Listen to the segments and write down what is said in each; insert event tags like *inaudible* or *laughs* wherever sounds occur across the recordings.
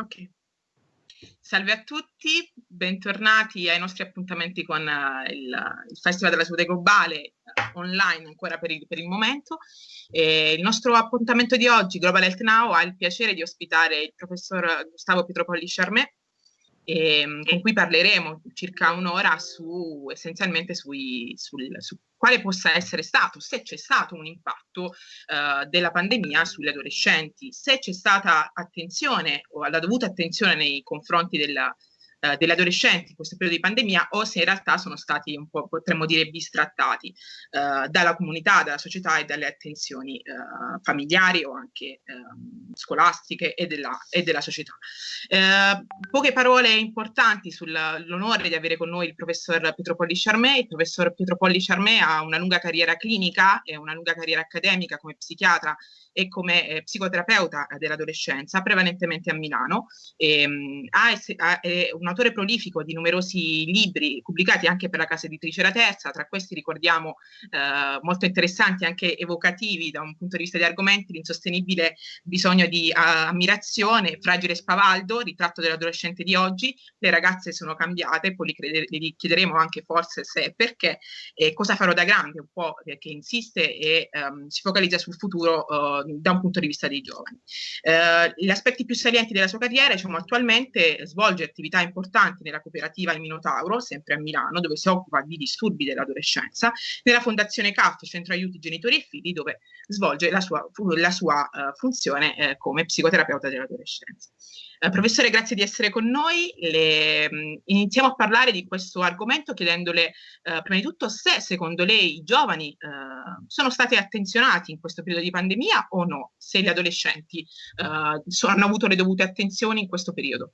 Ok. Salve a tutti, bentornati ai nostri appuntamenti con uh, il, il, Festival della Salute Globale uh, online ancora per il, per il momento. E il nostro appuntamento di oggi, Global Health Now, ha il piacere di ospitare il professor Gustavo Pietropolli Charmet, ehm, con cui parleremo circa un'ora su essenzialmente sui, sul, su quale possa essere stato, se c'è stato un impatto uh, della pandemia sulle adolescenti, se c'è stata attenzione o la dovuta attenzione nei confronti della, eh, degli adolescenti in questo periodo di pandemia o se in realtà sono stati un po', potremmo dire, bistrattati eh, dalla comunità, dalla società e dalle attenzioni eh, familiari o anche ehm, scolastiche e della, e della società. Eh, poche parole importanti sull'onore di avere con noi il professor Pietro Polli Charmé. Il professor Pietro Polli Charmé ha una lunga carriera clinica e una lunga carriera accademica come psichiatra e come eh, psicoterapeuta dell'adolescenza, prevalentemente a Milano. E, um, ha, è un autore prolifico di numerosi libri pubblicati anche per la casa editrice La Terza, tra questi ricordiamo eh, molto interessanti, anche evocativi da un punto di vista di argomenti, l'insostenibile bisogno di uh, ammirazione, Fragile Spavaldo, ritratto dell'adolescente di oggi, le ragazze sono cambiate, poi li, chiederemo anche forse se e perché, e cosa farò da grande, un po' che insiste e um, si focalizza sul futuro uh, da un punto di vista dei giovani. Eh, gli aspetti più salienti della sua carriera, diciamo, attualmente svolge attività importanti nella cooperativa Il Minotauro, sempre a Milano, dove si occupa di disturbi dell'adolescenza, nella fondazione CAF, Centro Aiuti Genitori e Figli, dove svolge la sua, la sua uh, funzione eh, come psicoterapeuta dell'adolescenza. Eh, professore, grazie di essere con noi. Le, mh, mm, iniziamo a parlare di questo argomento chiedendole eh, prima di tutto se secondo lei i giovani eh, sono stati attenzionati in questo periodo di pandemia o no, se gli adolescenti eh, sono, hanno avuto le dovute attenzioni in questo periodo.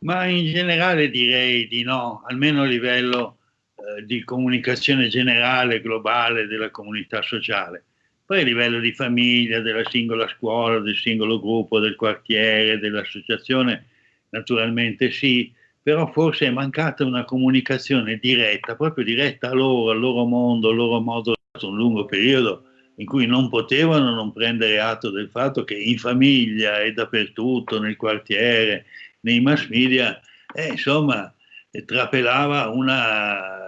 Ma in generale direi di no, almeno a livello eh, di comunicazione generale, globale della comunità sociale poi a livello di famiglia, della singola scuola, del singolo gruppo, del quartiere, dell'associazione, naturalmente sì, però forse è mancata una comunicazione diretta, proprio diretta a loro, al loro mondo, al loro modo, un lungo periodo in cui non potevano non prendere atto del fatto che in famiglia e dappertutto, nel quartiere, nei mass media, eh, insomma, trapelava una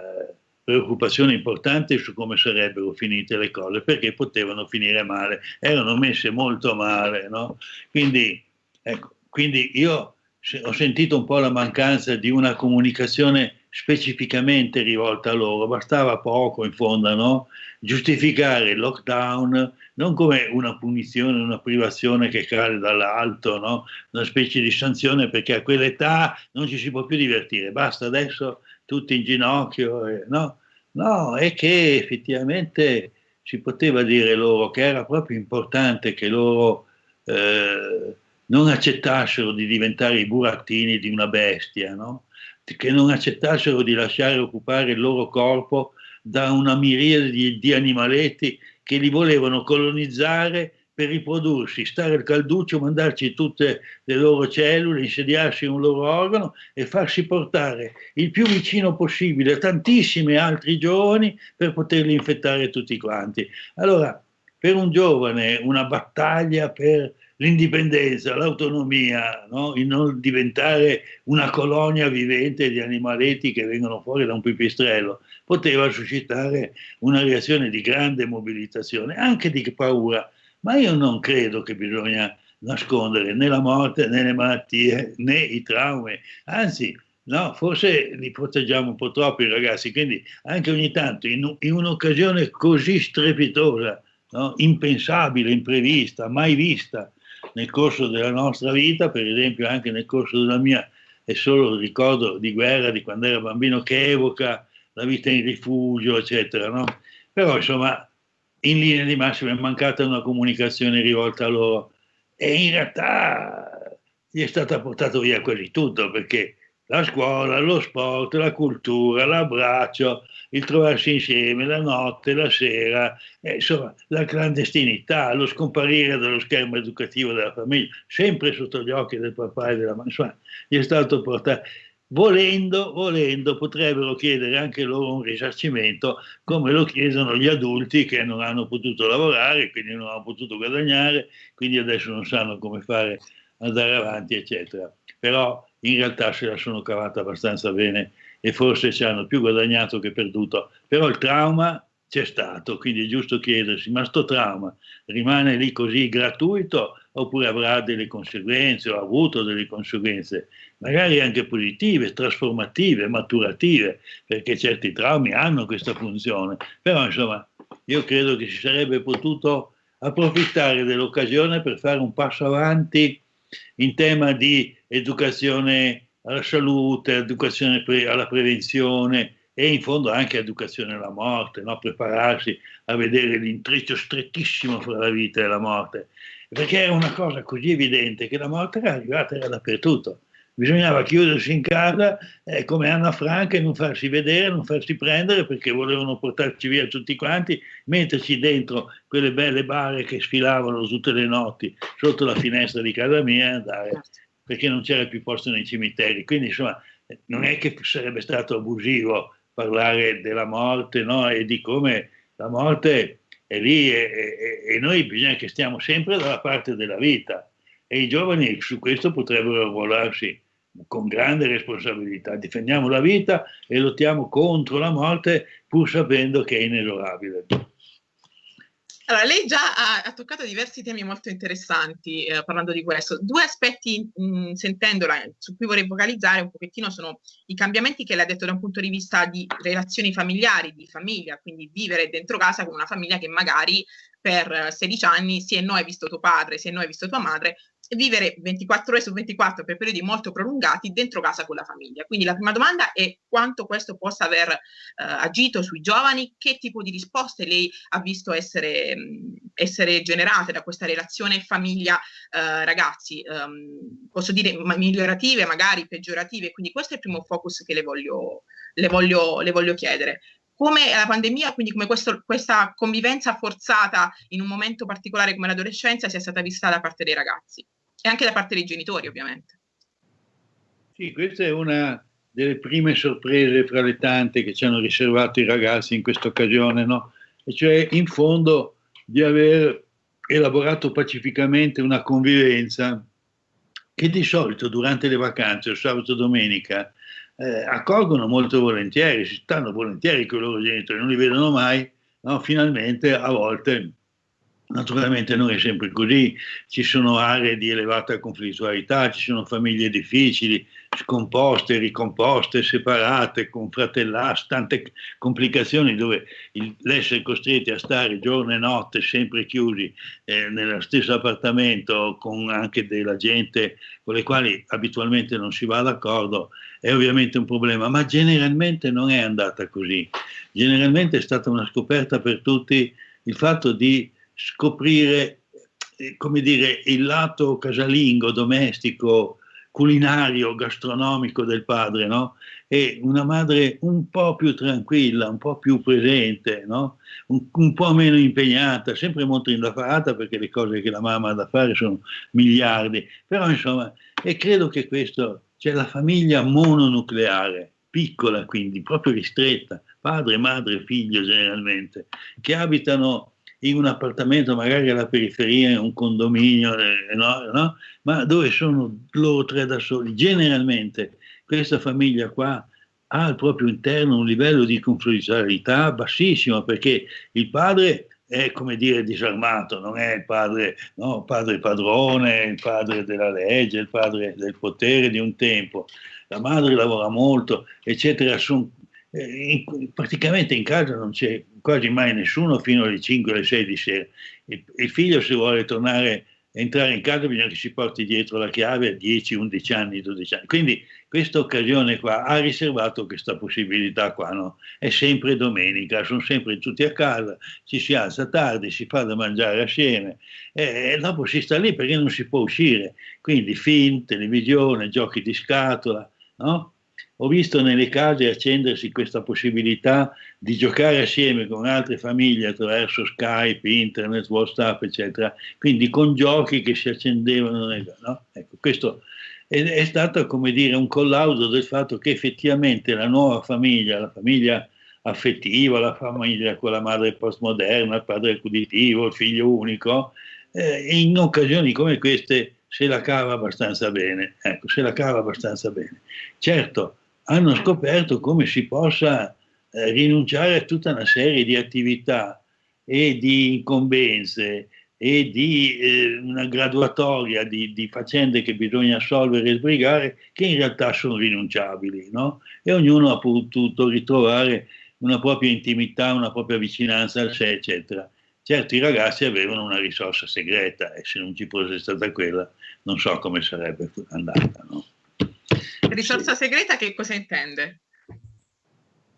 preoccupazione importante su come sarebbero finite le cose, perché potevano finire male, erano messe molto male. No? Quindi, ecco, quindi io ho sentito un po' la mancanza di una comunicazione specificamente rivolta a loro, bastava poco in fondo, no? giustificare il lockdown non come una punizione, una privazione che cade dall'alto, no? una specie di sanzione perché a quell'età non ci si può più divertire, basta adesso tutti in ginocchio, eh, no? No, è che effettivamente si poteva dire loro che era proprio importante che loro eh, non accettassero di diventare i burattini di una bestia, no? che non accettassero di lasciare occupare il loro corpo da una miriade di, di animaletti che li volevano colonizzare per riprodursi, stare al calduccio, mandarci tutte le loro cellule, insediarsi in un loro organo e farsi portare il più vicino possibile a tantissimi altri giovani per poterli infettare tutti quanti. Allora, per un giovane una battaglia per l'indipendenza, l'autonomia, no? il non diventare una colonia vivente di animaletti che vengono fuori da un pipistrello, poteva suscitare una reazione di grande mobilitazione, anche di paura, ma io non credo che bisogna nascondere né la morte né le malattie né i traumi, anzi no, forse li proteggiamo un po' troppo i ragazzi, quindi anche ogni tanto in, in un'occasione così strepitosa, no, impensabile, imprevista, mai vista nel corso della nostra vita, per esempio anche nel corso della mia, è solo il ricordo di guerra di quando ero bambino che evoca la vita in rifugio, eccetera, no? Però insomma in linea di massima è mancata una comunicazione rivolta a loro. E in realtà gli è stata portata via quasi tutto perché la scuola, lo sport, la cultura, l'abbraccio, il trovarsi insieme, la notte, la sera, eh, insomma la clandestinità, lo scomparire dallo schermo educativo della famiglia, sempre sotto gli occhi del papà e della mamma, insomma gli è stato portato volendo, volendo potrebbero chiedere anche loro un risarcimento come lo chiedono gli adulti che non hanno potuto lavorare, quindi non hanno potuto guadagnare, quindi adesso non sanno come fare andare avanti, eccetera. Però in realtà se la sono cavata abbastanza bene e forse ci hanno più guadagnato che perduto. Però il trauma c'è stato, quindi è giusto chiedersi, ma sto trauma rimane lì così gratuito oppure avrà delle conseguenze o ha avuto delle conseguenze, magari anche positive, trasformative, maturative, perché certi traumi hanno questa funzione. Però insomma, io credo che si sarebbe potuto approfittare dell'occasione per fare un passo avanti in tema di educazione alla salute, educazione alla prevenzione e in fondo anche educazione alla morte, no? prepararsi a vedere l'intreccio strettissimo fra la vita e la morte, perché era una cosa così evidente che la morte era arrivata era dappertutto. Bisognava chiudersi in casa eh, come Anna Franca e non farsi vedere, non farsi prendere perché volevano portarci via tutti quanti, metterci dentro quelle belle bare che sfilavano tutte le notti sotto la finestra di casa mia e andare perché non c'era più posto nei cimiteri. Quindi insomma non è che sarebbe stato abusivo parlare della morte no? e di come la morte è lì e, e, e noi bisogna che stiamo sempre dalla parte della vita e i giovani su questo potrebbero arruolarsi con grande responsabilità. Difendiamo la vita e lottiamo contro la morte pur sapendo che è inesorabile. Allora, lei già ha, ha, toccato diversi temi molto interessanti eh, parlando di questo. Due aspetti, mh, mm, sentendola, su cui vorrei focalizzare un pochettino sono i cambiamenti che lei ha detto da un punto di vista di relazioni familiari, di famiglia, quindi vivere dentro casa con una famiglia che magari per 16 anni, se no hai visto tuo padre, se no hai visto tua madre, vivere 24 ore su 24 per periodi molto prolungati dentro casa con la famiglia. Quindi la prima domanda è quanto questo possa aver eh, agito sui giovani, che tipo di risposte lei ha visto essere, mh, essere generate da questa relazione famiglia-ragazzi, eh, um, posso dire migliorative, magari peggiorative, quindi questo è il primo focus che le voglio, le voglio, le voglio chiedere. Come la pandemia, quindi come questo, questa convivenza forzata in un momento particolare come l'adolescenza sia stata vista da parte dei ragazzi e anche da parte dei genitori ovviamente. Sì, questa è una delle prime sorprese fra le tante che ci hanno riservato i ragazzi in questa occasione, no? E cioè in fondo di aver elaborato pacificamente una convivenza che di solito durante le vacanze, o sabato domenica, eh, accolgono molto volentieri, si stanno volentieri con i loro genitori, non li vedono mai, no? finalmente a volte Naturalmente non è sempre così, ci sono aree di elevata conflittualità, ci sono famiglie difficili, scomposte, ricomposte, separate, con fratellastri, tante complicazioni dove l'essere costretti a stare giorno e notte sempre chiusi eh, nello stesso appartamento con anche della gente con le quali abitualmente non si va d'accordo è ovviamente un problema, ma generalmente non è andata così. Generalmente è stata una scoperta per tutti il fatto di scoprire, eh, come dire, il lato casalingo, domestico, culinario, gastronomico del padre, no? E una madre un po' più tranquilla, un po' più presente, no? un, un, po' meno impegnata, sempre molto indaffarata perché le cose che la mamma ha da fare sono miliardi, però insomma, e credo che questo, c'è la famiglia mononucleare, piccola quindi, proprio ristretta, padre, madre, figlio generalmente, che abitano in un appartamento magari alla periferia, in un condominio, eh, no, no? ma dove sono loro tre da soli. Generalmente questa famiglia qua ha al proprio interno un livello di conflittualità bassissimo perché il padre è come dire disarmato, non è il padre, no, padre padrone, il padre della legge, il padre del potere di un tempo. La madre lavora molto, eccetera. Sono eh, praticamente in casa non c'è quasi mai nessuno fino alle 5 alle 6 di sera. Il, il figlio se vuole tornare entrare in casa bisogna che si porti dietro la chiave a 10, 11 anni, 12 anni. Quindi questa occasione qua ha riservato questa possibilità qua, no? È sempre domenica, sono sempre tutti a casa, ci si alza tardi, si fa da mangiare assieme e, e dopo si sta lì perché non si può uscire. Quindi film, televisione, giochi di scatola, no? Ho visto nelle case accendersi questa possibilità di giocare assieme con altre famiglie attraverso Skype, Internet, WhatsApp, eccetera, quindi con giochi che si accendevano. Nel, no? ecco, questo è, è, stato come dire un collaudo del fatto che effettivamente la nuova famiglia, la famiglia affettiva, la famiglia con la madre postmoderna, il padre accuditivo, il figlio unico, eh, in occasioni come queste se la cava abbastanza bene. Ecco, se la cava abbastanza bene. Certo, hanno scoperto come si possa eh, rinunciare a tutta una serie di attività e di incombenze e di eh, una graduatoria di, di, faccende che bisogna assolvere e sbrigare che in realtà sono rinunciabili, no? E ognuno ha potuto ritrovare una propria intimità, una propria vicinanza al sé, eccetera. Certo, i ragazzi avevano una risorsa segreta e se non ci fosse stata quella, non so come sarebbe andata, no? Risorsa sì. segreta che cosa intende?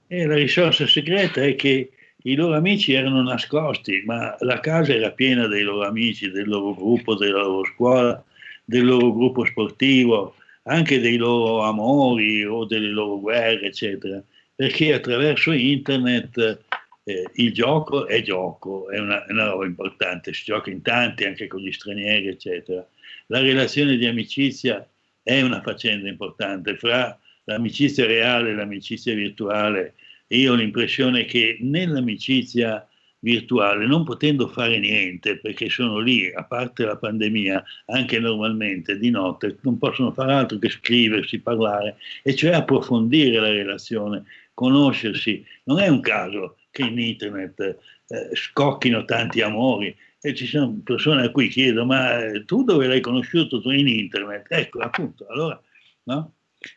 E la risorsa segreta è che i loro amici erano nascosti, ma la casa era piena dei loro amici, del loro gruppo, della loro scuola, del loro gruppo sportivo, anche dei loro amori o delle loro guerre, eccetera, perché attraverso internet eh, il gioco è gioco, è una, è una roba importante, si gioca in tanti, anche con gli stranieri, eccetera. La relazione di amicizia è una faccenda importante fra l'amicizia reale e l'amicizia virtuale io ho l'impressione che nell'amicizia virtuale, non potendo fare niente, perché sono lì, a parte la pandemia, anche normalmente di notte, non possono fare altro che scriversi, parlare, e cioè approfondire la relazione, conoscersi. Non è un caso che in internet eh, scocchino tanti amori, e ci sono persone a cui chiedo, ma eh, tu dove l'hai conosciuto? Tu in internet? Ecco, appunto, allora, no?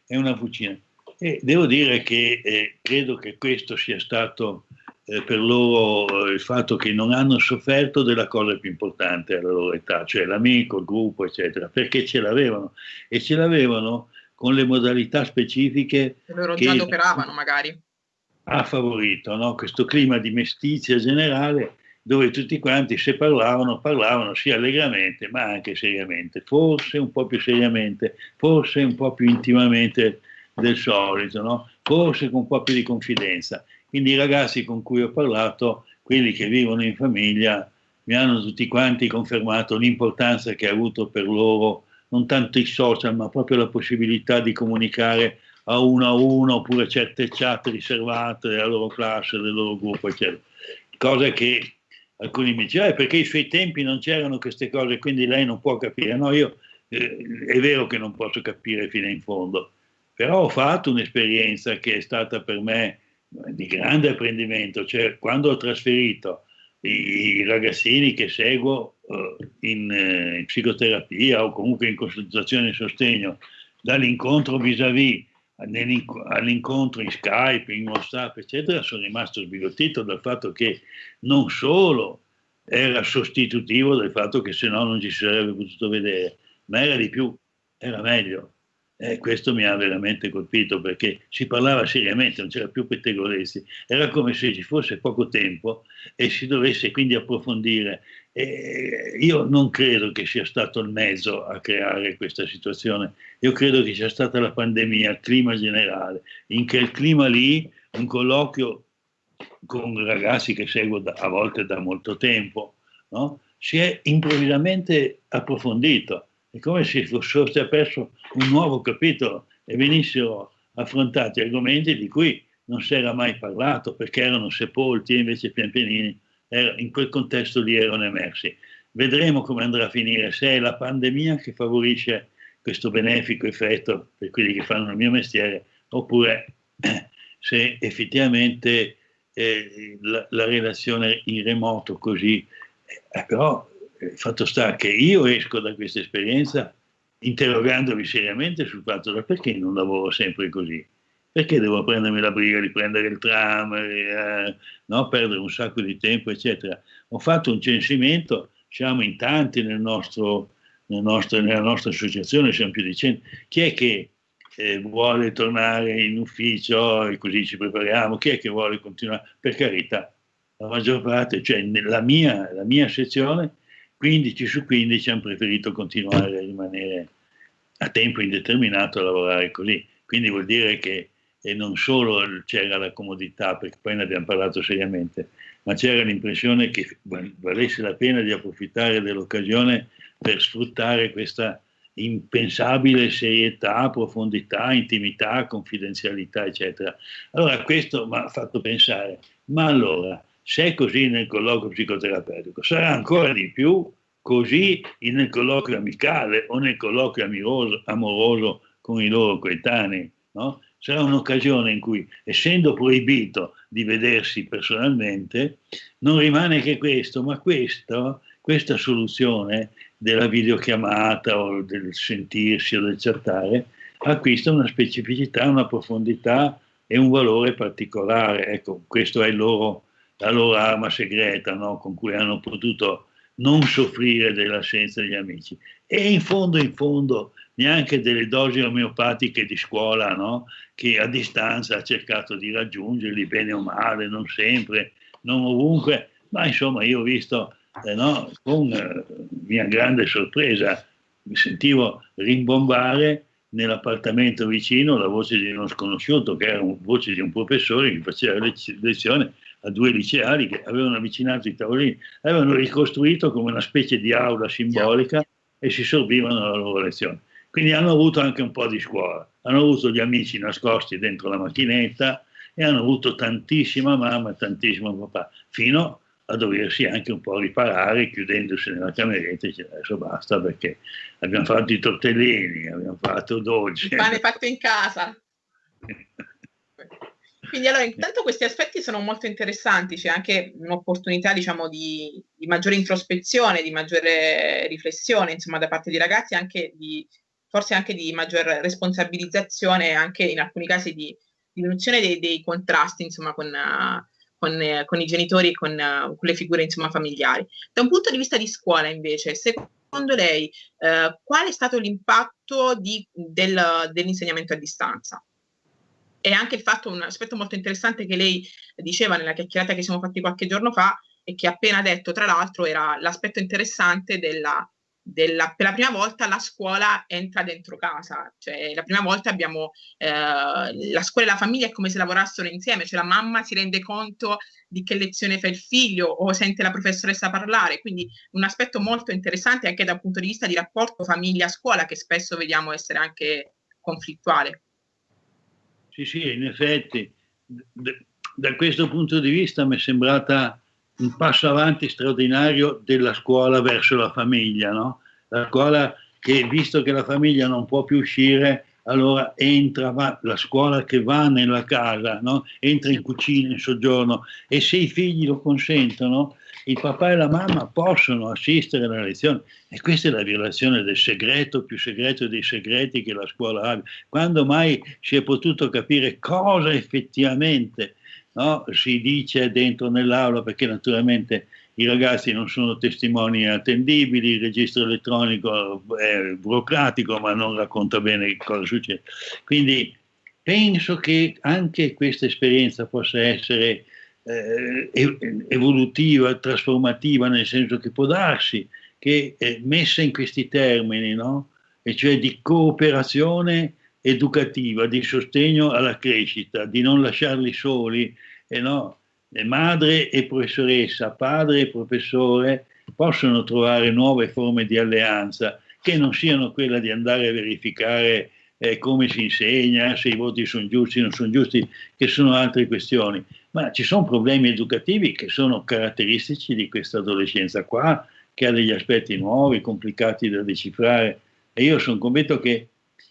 È una fucina. E devo dire che eh, credo che questo sia stato eh, per loro eh, il fatto che non hanno sofferto della cosa più importante alla loro età, cioè l'amico, il gruppo, eccetera, perché ce l'avevano e ce l'avevano con le modalità specifiche che loro già operavano magari. Ha favorito no? questo clima di mestizia generale dove tutti quanti se parlavano, parlavano sia allegramente ma anche seriamente, forse un po' più seriamente, forse un po' più intimamente del solito, no? forse con un po' più di confidenza. Quindi i ragazzi con cui ho parlato, quelli che vivono in famiglia, mi hanno tutti quanti confermato l'importanza che ha avuto per loro non tanto i social, ma proprio la possibilità di comunicare a uno a uno, oppure certe chat riservate della loro classe, del loro gruppo, eccetera. Cosa che alcuni mi dicevano, eh, perché ai suoi tempi non c'erano queste cose, quindi lei non può capire. No, io eh, è vero che non posso capire fino in fondo, però ho fatto un'esperienza che è stata per me di grande apprendimento, cioè quando ho trasferito i, ragazzini che seguo uh, in, uh, in, psicoterapia o comunque in consultazione e sostegno dall'incontro vis-à-vis all'incontro in Skype, in WhatsApp, eccetera, sono rimasto sbigottito dal fatto che non solo era sostitutivo del fatto che se no non ci sarebbe potuto vedere, ma era di più, era meglio. Eh, questo mi ha veramente colpito perché si parlava seriamente, non c'era più pettegolezzi, era come se ci fosse poco tempo e si dovesse quindi approfondire. Eh, io non credo che sia stato il mezzo a creare questa situazione, io credo che sia stata la pandemia, il clima generale, in quel clima lì un colloquio con ragazzi che seguo da, a volte da molto tempo, no? si è improvvisamente approfondito è come se fosse aperto un nuovo capitolo e venissero affrontati argomenti di cui non si era mai parlato perché erano sepolti e invece pian pianini in quel contesto lì erano emersi. Vedremo come andrà a finire, se è la pandemia che favorisce questo benefico effetto per quelli che fanno il mio mestiere oppure *clears throat* se effettivamente eh, la, la, relazione in remoto così, eh, però il fatto sta che io esco da questa esperienza interrogandomi seriamente sul fatto da perché non lavoro sempre così? Perché devo prendermi la briga di prendere il tram, eh, no? perdere un sacco di tempo, eccetera. Ho fatto un censimento, siamo in tanti nel nostro, nel nostro, nella nostra associazione, siamo più di 100. Chi è che eh, vuole tornare in ufficio e così ci prepariamo? Chi è che vuole continuare? Per carità, la maggior parte, cioè la mia, la mia sezione 15 su 15 hanno preferito continuare a rimanere a tempo indeterminato a lavorare così. Quindi vuol dire che e non solo c'era la comodità, perché poi ne abbiamo parlato seriamente, ma c'era l'impressione che valesse la pena di approfittare dell'occasione per sfruttare questa impensabile serietà, profondità, intimità, confidenzialità, eccetera. Allora questo mi ha fatto pensare, ma allora se è così nel colloquio psicoterapeutico, sarà ancora di più così nel colloquio amicale o nel colloquio amoroso, amoroso con i loro coetanei. No? Sarà un'occasione in cui, essendo proibito di vedersi personalmente, non rimane che questo, ma questo, questa soluzione della videochiamata o del sentirsi o del chattare acquista una specificità, una profondità e un valore particolare. Ecco, questa è loro, la loro arma segreta no? con cui hanno potuto non soffrire dell'assenza degli amici. E in fondo, in fondo, neanche delle dosi omeopatiche di scuola, no? che a distanza ha cercato di raggiungerli bene o male, non sempre, non ovunque, ma insomma io ho visto eh, no, con eh, mia grande sorpresa, mi sentivo rimbombare nell'appartamento vicino la voce di uno sconosciuto, che era una voce di un professore che faceva lezione a due liceali che avevano avvicinato i tavolini, avevano ricostruito come una specie di aula simbolica e si sorbivano la loro lezione. Quindi hanno avuto anche un po' di scuola, hanno avuto gli amici nascosti dentro la macchinetta e hanno avuto tantissima mamma e tantissimo papà, fino a doversi anche un po' riparare chiudendosi nella cameretta e dice adesso basta perché abbiamo fatto i tortellini, abbiamo fatto dolci. Il pane fatto in casa. Quindi allora intanto questi aspetti sono molto interessanti, c'è anche un'opportunità diciamo di, di, maggiore introspezione, di maggiore riflessione insomma da parte dei ragazzi, anche di, forse anche di maggior responsabilizzazione, anche in alcuni casi di diminuzione dei, dei contrasti insomma con, con, con, i genitori e con, con, le figure insomma familiari. Da un punto di vista di scuola invece, secondo lei eh, qual è stato l'impatto di, del, dell'insegnamento a distanza? e anche il fatto, un aspetto molto interessante che lei diceva nella chiacchierata che siamo fatti qualche giorno fa e che appena detto, tra l'altro, era l'aspetto interessante della, della, per la prima volta la scuola entra dentro casa, cioè la prima volta abbiamo eh, la scuola e la famiglia è come se lavorassero insieme, cioè la mamma si rende conto di che lezione fa il figlio o sente la professoressa parlare, quindi un aspetto molto interessante anche dal punto di vista di rapporto famiglia-scuola che spesso vediamo essere anche conflittuale. Sì, sì, in effetti, da questo punto di vista mi è sembrata un passo avanti straordinario della scuola verso la famiglia, no? La scuola che, visto che la famiglia non può più uscire, allora entra va, la scuola che va nella casa, no? entra in cucina, in soggiorno e se i figli lo consentono, il papà e la mamma possono assistere alla lezione e questa è la violazione del segreto più segreto dei segreti che la scuola ha. Quando mai si è potuto capire cosa effettivamente no, si dice dentro nell'aula, perché naturalmente i ragazzi non sono testimoni attendibili, il registro elettronico è burocratico ma non racconta bene cosa succede. Quindi penso che anche questa esperienza possa essere eh, evolutiva, trasformativa, nel senso che può darsi che eh, messa in questi termini, no? e cioè di cooperazione educativa, di sostegno alla crescita, di non lasciarli soli, eh no, madre e professoressa, padre e professore possono trovare nuove forme di alleanza che non siano quella di andare a verificare eh, come si insegna, se i voti sono giusti o non sono giusti, che sono altre questioni, ma ci sono problemi educativi che sono caratteristici di questa adolescenza qua, che ha degli aspetti nuovi, complicati da decifrare. E io sono convinto che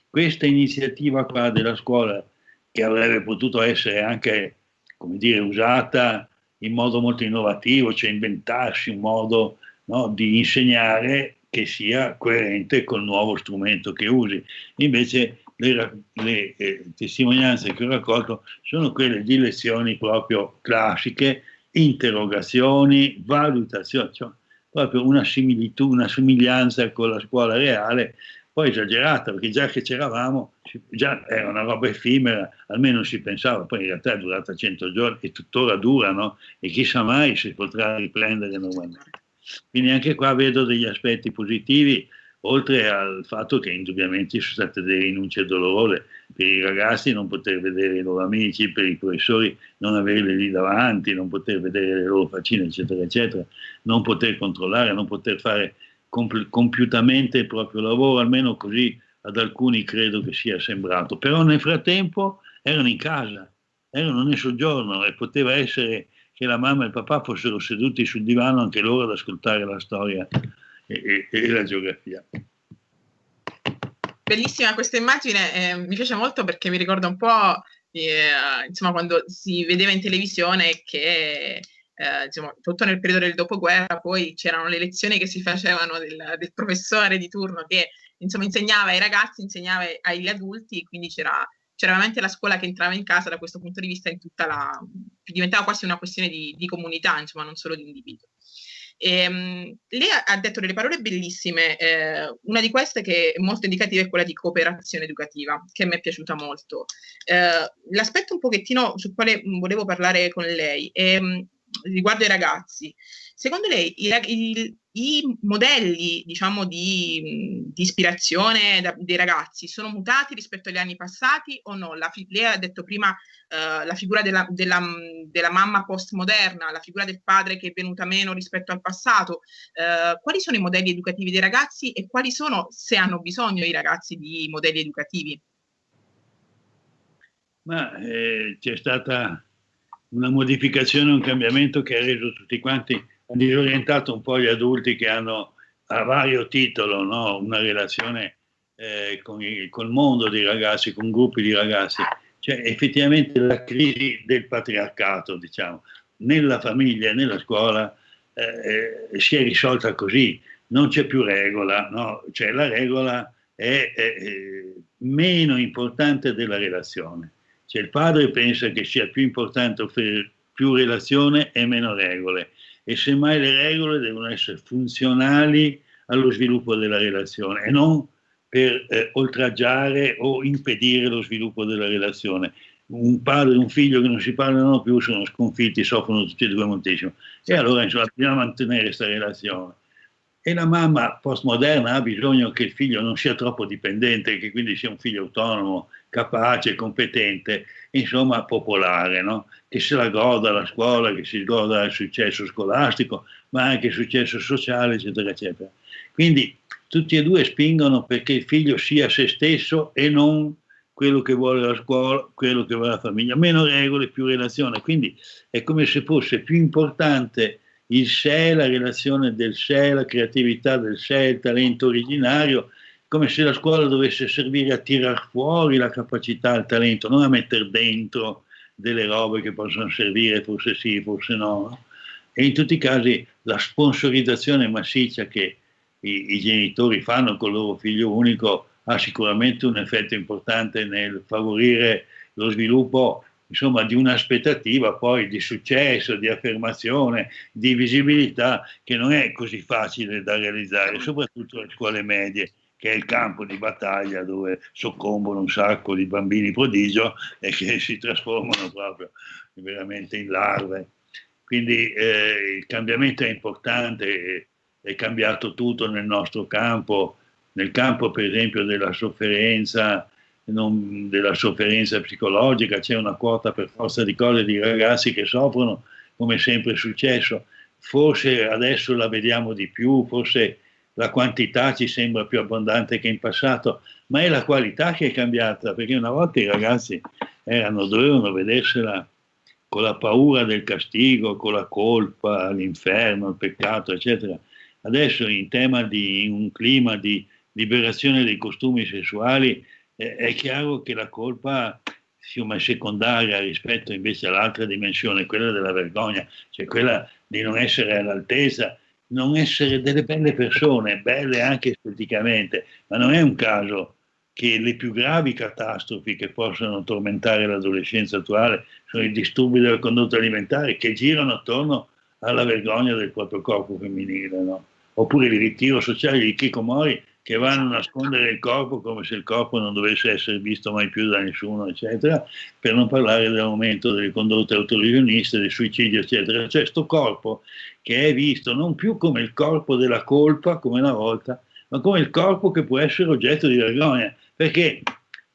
questa iniziativa qua della scuola, che avrebbe potuto essere anche, come dire, usata in modo molto innovativo, cioè inventarsi un modo no, di insegnare che sia coerente col nuovo strumento che usi. Invece le, le eh, testimonianze che ho raccolto sono quelle di lezioni proprio classiche, interrogazioni, valutazioni, cioè proprio una similitudine, una somiglianza con la scuola reale, poi esagerata, perché già che c'eravamo, già era una roba effimera, almeno si pensava, poi in realtà è durata 100 giorni e tuttora dura, no? E chissà mai se potrà riprendere normalmente. Quindi anche qua vedo degli aspetti positivi, oltre al fatto che indubbiamente sono state delle rinunce dolorose per i ragazzi non poter vedere i loro amici, per i professori non averli lì davanti, non poter vedere le loro faccine, eccetera, eccetera, non poter controllare, non poter fare comp- compiutamente il proprio lavoro, almeno così ad alcuni credo che sia sembrato. Però nel frattempo erano in casa, erano nel soggiorno e poteva essere che la mamma e il papà fossero seduti sul divano anche loro ad ascoltare la storia e, e la geografia. Bellissima questa immagine, eh, mi piace molto perché mi ricorda un po' eh, insomma, quando si vedeva in televisione che eh, diciamo, tutto nel periodo del dopoguerra, poi c'erano le lezioni che si facevano del, del professore di turno che insomma, insegnava ai ragazzi, insegnava agli adulti, quindi c'era, c'era veramente la scuola che entrava in casa da questo punto di vista in tutta la... diventava quasi una questione di, di comunità, insomma, non solo di individuo. E, um, lei ha detto delle parole bellissime, eh, una di queste che è molto indicativa è quella di cooperazione educativa, che mi è piaciuta molto. Eh, l'aspetto un pochettino sul quale volevo parlare con lei è riguardo ai ragazzi. Secondo lei i, i, i modelli diciamo, di, di ispirazione da, dei ragazzi sono mutati rispetto agli anni passati o no? La, lei ha detto prima uh, la figura della, della, della, mamma postmoderna, la figura del padre che è venuta meno rispetto al passato. Uh, quali sono i modelli educativi dei ragazzi e quali sono, se hanno bisogno i ragazzi di modelli educativi? Ma eh, c'è stata una modificazione, un cambiamento che ha reso tutti quanti, disorientato un po' gli adulti che hanno a vario titolo no? una relazione eh, con il col mondo dei ragazzi, con gruppi di ragazzi. Cioè effettivamente la crisi del patriarcato, diciamo, nella famiglia e nella scuola eh, eh, si è risolta così, non c'è più regola, no? cioè la regola è, è, è meno importante della relazione. Cioè il padre pensa che sia più importante offrire più relazione e meno regole e semmai le regole devono essere funzionali allo sviluppo della relazione e non per eh, oltraggiare o impedire lo sviluppo della relazione. Un padre e un figlio che non si parlano più sono sconfitti, soffrono tutti e due moltissimo. E allora insomma, bisogna mantenere questa relazione. E la mamma postmoderna ha bisogno che il figlio non sia troppo dipendente, che quindi sia un figlio autonomo, capace, competente, insomma popolare, no? che se la goda la scuola, che si goda il successo scolastico, ma anche il successo sociale, eccetera, eccetera. Quindi tutti e due spingono perché il figlio sia se stesso e non quello che vuole la scuola, quello che vuole la famiglia, meno regole, più relazione. Quindi è come se fosse più importante il sé, la relazione del sé, la creatività del sé, il talento originario, come se la scuola dovesse servire a tirar fuori la capacità, il talento, non a mettere dentro delle robe che possono servire, forse sì, forse no. E in tutti i casi la sponsorizzazione massiccia che i, i genitori fanno con il loro figlio unico ha sicuramente un effetto importante nel favorire lo sviluppo insomma, di un'aspettativa poi di successo, di affermazione, di visibilità che non è così facile da realizzare, soprattutto alle scuole medie che è il campo di battaglia dove soccombono un sacco di bambini prodigio e che si trasformano proprio veramente in larve. Quindi eh, il cambiamento è importante, è cambiato tutto nel nostro campo, nel campo per esempio della sofferenza, non, della sofferenza psicologica, c'è una quota per forza di cose di ragazzi che soffrono, come sempre è successo. Forse adesso la vediamo di più, forse la quantità ci sembra più abbondante che in passato, ma è la qualità che è cambiata, perché una volta i ragazzi erano, dovevano vedersela con la paura del castigo, con la colpa, l'inferno, il peccato, eccetera. Adesso in tema di in un clima di liberazione dei costumi sessuali eh, è chiaro che la colpa è secondaria rispetto invece all'altra dimensione, quella della vergogna, cioè quella di non essere all'altezza, non essere delle belle persone, belle anche esteticamente, ma non è un caso che le più gravi catastrofi che possono tormentare l'adolescenza attuale sono i disturbi della condotta alimentare che girano attorno alla vergogna del proprio corpo femminile, no? oppure il ritiro sociale di Kikomori che vanno a nascondere il corpo come se il corpo non dovesse essere visto mai più da nessuno, eccetera, per non parlare dell'aumento delle condotte autolesioniste, del suicidio, eccetera. Cioè, questo corpo che è visto non più come il corpo della colpa, come una volta, ma come il corpo che può essere oggetto di vergogna, perché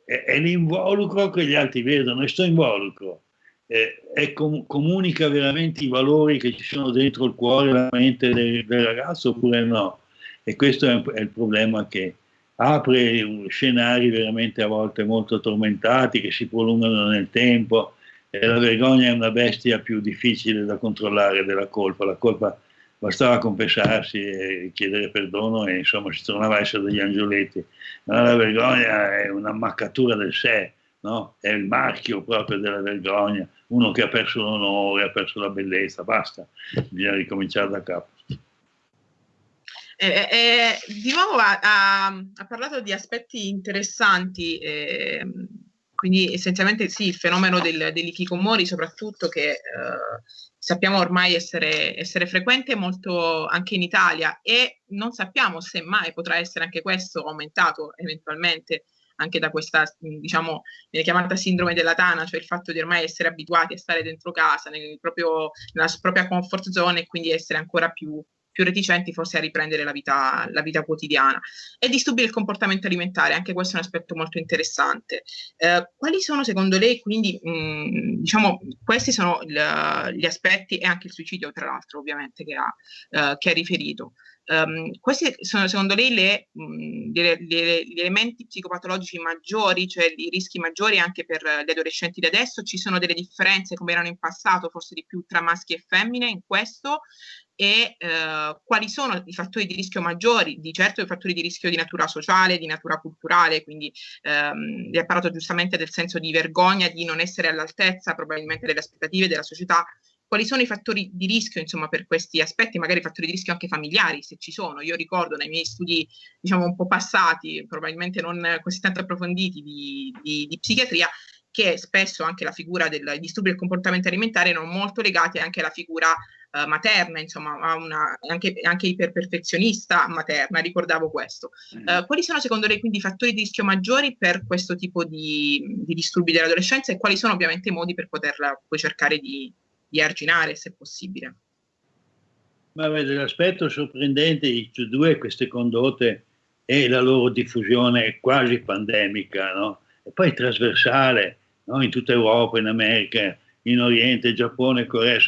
è, è l'involucro che gli altri vedono, e sto involucro eh, com- comunica veramente i valori che ci sono dentro il cuore e la mente del, del ragazzo oppure no? E questo è, è il problema che apre scenari veramente a volte molto tormentati che si prolungano nel tempo e la vergogna è una bestia più difficile da controllare della colpa. La colpa bastava confessarsi e chiedere perdono e insomma si tornava a essere degli angioletti. Ma la vergogna è un'ammaccatura del sé, no? è il marchio proprio della vergogna, uno che ha perso l'onore, ha perso la bellezza, basta, bisogna ricominciare da capo. Eh, eh, eh di nuovo ha, ha, ha, parlato di aspetti interessanti, eh, quindi essenzialmente sì, il fenomeno del, dell'ikikomori soprattutto che eh, sappiamo ormai essere, essere, frequente molto anche in Italia e non sappiamo se mai potrà essere anche questo aumentato eventualmente anche da questa, diciamo, viene chiamata sindrome della tana, cioè il fatto di ormai essere abituati a stare dentro casa, nel proprio, nella propria comfort zone e quindi essere ancora più, più reticenti forse a riprendere la vita, la vita, quotidiana. E disturbi del comportamento alimentare, anche questo è un aspetto molto interessante. Eh, quali sono secondo lei quindi, mh, diciamo, questi sono il, gli aspetti e anche il suicidio tra l'altro ovviamente che ha, eh, che ha riferito. Um, questi sono secondo lei le, mh, le, le, gli elementi psicopatologici maggiori, cioè i rischi maggiori anche per gli adolescenti di adesso? Ci sono delle differenze come erano in passato, forse di più tra maschi e femmine in questo? E eh, quali sono i fattori di rischio maggiori? Di certo i fattori di rischio di natura sociale, di natura culturale, quindi ehm, vi ha parlato giustamente del senso di vergogna, di non essere all'altezza probabilmente delle aspettative della società, quali sono i fattori di rischio insomma, per questi aspetti, magari fattori di rischio anche familiari, se ci sono. Io ricordo nei miei studi, diciamo, un po' passati, probabilmente non così tanto approfonditi di, di, di psichiatria, che spesso anche la figura del disturbo del comportamento alimentare erano molto legate anche alla figura uh, materna, insomma, una, anche, anche iperperfezionista materna, ricordavo questo. Uh, quali sono secondo lei quindi i fattori di rischio maggiori per questo tipo di, di disturbi dell'adolescenza e quali sono ovviamente i modi per poterla poi cercare di, di arginare se possibile. Ma vede, l'aspetto sorprendente di tutte e due queste condotte è la loro diffusione quasi pandemica, no? e poi trasversale no? in tutta Europa, in America, in Oriente, Giappone, Corea,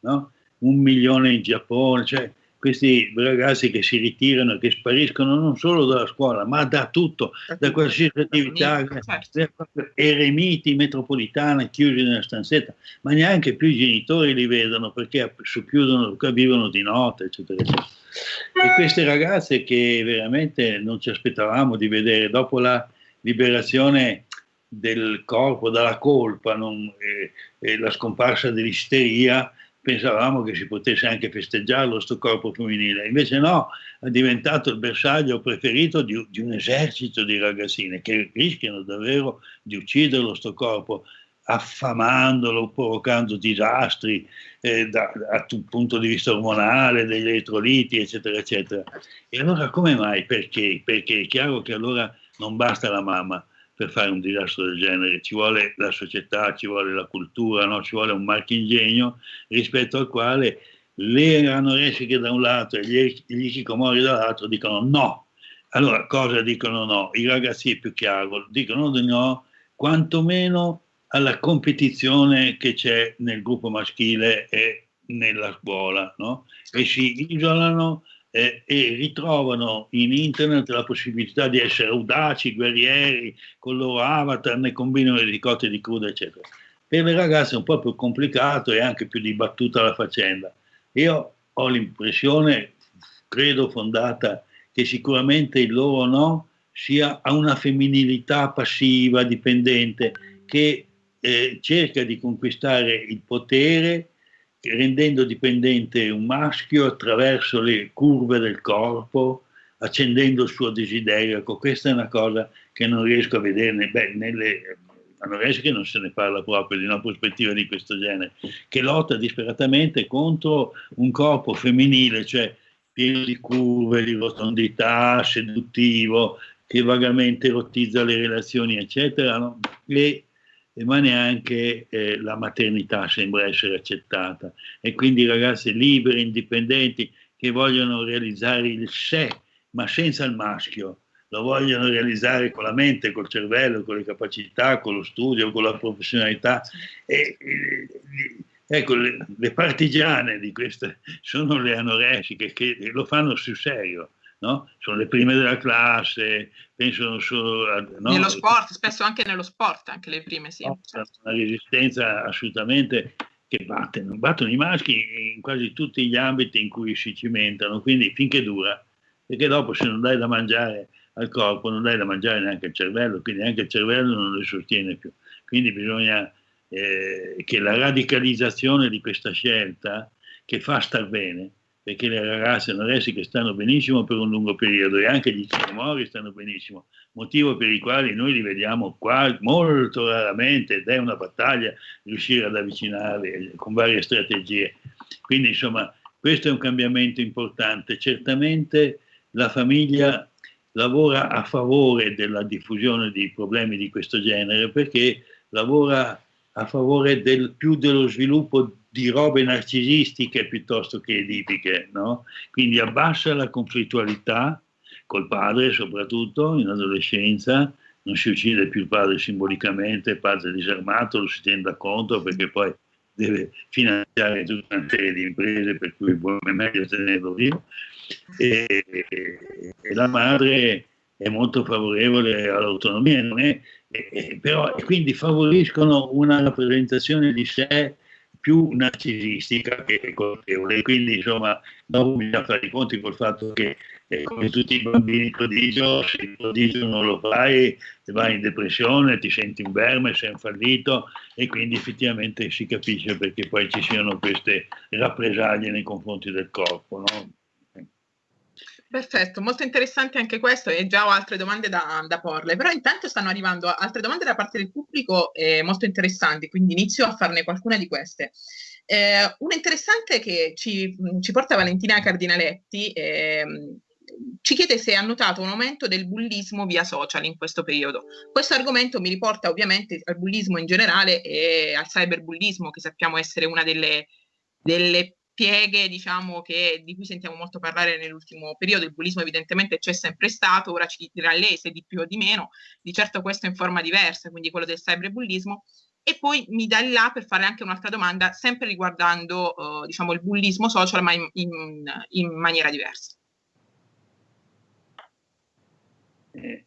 no? un milione in Giappone, cioè questi ragazzi che si ritirano, che spariscono non solo dalla scuola, ma da tutto, da qualsiasi attività, certo. eremiti metropolitane chiusi nella stanzetta, ma neanche più i genitori li vedono perché chiudono, vivono di notte, eccetera, eccetera. E queste ragazze che veramente non ci aspettavamo di vedere dopo la liberazione del corpo dalla colpa non, e, e la scomparsa dell'isteria, pensavamo che si potesse anche festeggiarlo sto corpo femminile, invece no, è diventato il bersaglio preferito di, di un esercito di ragazzine che rischiano davvero di ucciderlo sto corpo affamandolo, provocando disastri eh, da, da un punto di vista ormonale, degli elettroliti, eccetera, eccetera. E allora come mai? Perché? Perché è chiaro che allora non basta la mamma, per fare un disastro del genere, ci vuole la società, ci vuole la cultura, no? ci vuole un marchingegno rispetto al quale le anoressiche da un lato e gli, gli dall'altro dicono no. Allora cosa dicono no? I ragazzi più chiaro dicono di no, quantomeno alla competizione che c'è nel gruppo maschile e nella scuola, no? e si isolano eh, e ritrovano in internet la possibilità di essere audaci, guerrieri, con il loro avatar, ne combinano le ricotte di cruda, eccetera. Per le ragazze è un po' più complicato e anche più dibattuta la faccenda. Io ho l'impressione, credo fondata, che sicuramente il loro no sia a una femminilità passiva, dipendente, che eh, cerca di conquistare il potere rendendo dipendente un maschio attraverso le curve del corpo, accendendo il suo desiderio. Ecco, questa è una cosa che non riesco a vedere beh, nelle anoresche non se ne parla proprio di una prospettiva di questo genere, che lotta disperatamente contro un corpo femminile, cioè pieno di curve, di rotondità, seduttivo, che vagamente erotizza le relazioni, eccetera, no? e ma neanche eh, la maternità sembra essere accettata. E quindi ragazze libere, indipendenti, che vogliono realizzare il sé, ma senza il maschio, lo vogliono realizzare con la mente, col cervello, con le capacità, con lo studio, con la professionalità. E, e, ecco, le, le, partigiane di queste sono le anoressiche che lo fanno sul serio no? sono le prime della classe, pensano solo. No? Nello sport, spesso anche nello sport, anche le prime, sì. Una resistenza assolutamente che battono, battono i maschi in quasi tutti gli ambiti in cui si cimentano, quindi finché dura, perché dopo se non dai da mangiare al corpo non dai da mangiare neanche al cervello, quindi anche il cervello non lo sostiene più. Quindi bisogna eh, che la radicalizzazione di questa scelta, che fa star bene, perché le ragazze anoressiche stanno benissimo per un lungo periodo e anche gli chiromori stanno benissimo, motivo per il quale noi li vediamo qua molto raramente ed è una battaglia riuscire ad avvicinarli con varie strategie. Quindi insomma questo è un cambiamento importante. Certamente la famiglia lavora a favore della diffusione di problemi di questo genere perché lavora a favore del, più dello sviluppo di robe narcisistiche piuttosto che edipiche, no? quindi abbassa la conflittualità col padre soprattutto in adolescenza, non si uccide più il padre simbolicamente, il padre disarmato lo si tenda conto perché poi deve finanziare tutta una serie di imprese per cui è meglio tenerlo vivo e, e la madre è molto favorevole all'autonomia, però e quindi favoriscono una rappresentazione di sé più narcisistica che colpevole. Quindi, insomma, dopo bisogna fare i conti col fatto che, eh, come tutti i bambini prodigio, se il prodigio non lo fai, vai in depressione, ti senti un verme, sei un fallito, e quindi effettivamente si capisce perché poi ci siano queste rappresaglie nei confronti del corpo. No? Perfetto, molto interessante anche questo e già ho altre domande da, da porle, però intanto stanno arrivando altre domande da parte del pubblico eh, molto interessanti, quindi inizio a farne qualcuna di queste. Eh, una interessante che ci, ci, porta Valentina Cardinaletti eh, ci chiede se ha notato un aumento del bullismo via social in questo periodo. Questo argomento mi riporta ovviamente al bullismo in generale e al cyberbullismo che sappiamo essere una delle, delle pieghe diciamo, che, di cui sentiamo molto parlare nell'ultimo periodo, il bullismo evidentemente c'è sempre stato, ora ci dirà lei se di più o di meno, di certo questo in forma diversa, quindi quello del cyberbullismo, e poi mi dà là per fare anche un'altra domanda, sempre riguardando uh, diciamo, il bullismo social, ma in, in, in maniera diversa. Eh,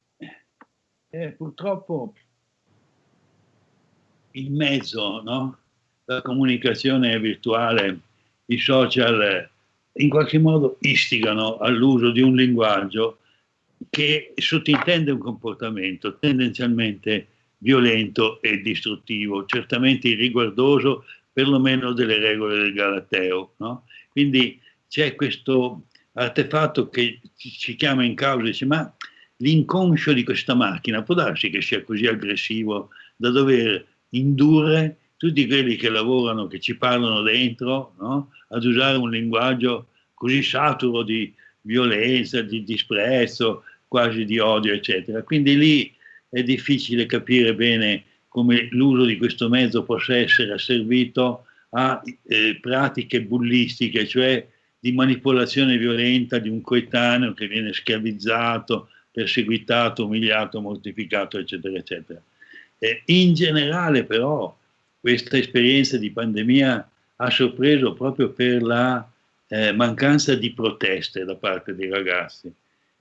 eh, purtroppo il mezzo, no? la comunicazione virtuale i social eh, in qualche modo istigano all'uso di un linguaggio che sottintende un comportamento tendenzialmente violento e distruttivo, certamente irriguardoso perlomeno delle regole del Galateo. No? Quindi c'è questo artefatto che ci chiama in causa e dice ma l'inconscio di questa macchina può darsi che sia così aggressivo da dover indurre tutti quelli che lavorano, che ci parlano dentro, no? ad usare un linguaggio così saturo di violenza, di disprezzo, quasi di odio, eccetera. Quindi lì è difficile capire bene come l'uso di questo mezzo possa essere asservito a eh, pratiche bullistiche, cioè di manipolazione violenta di un coetaneo che viene schiavizzato, perseguitato, umiliato, mortificato, eccetera, eccetera. Eh, in generale però questa esperienza di pandemia ha sorpreso proprio per la eh, mancanza di proteste da parte dei ragazzi.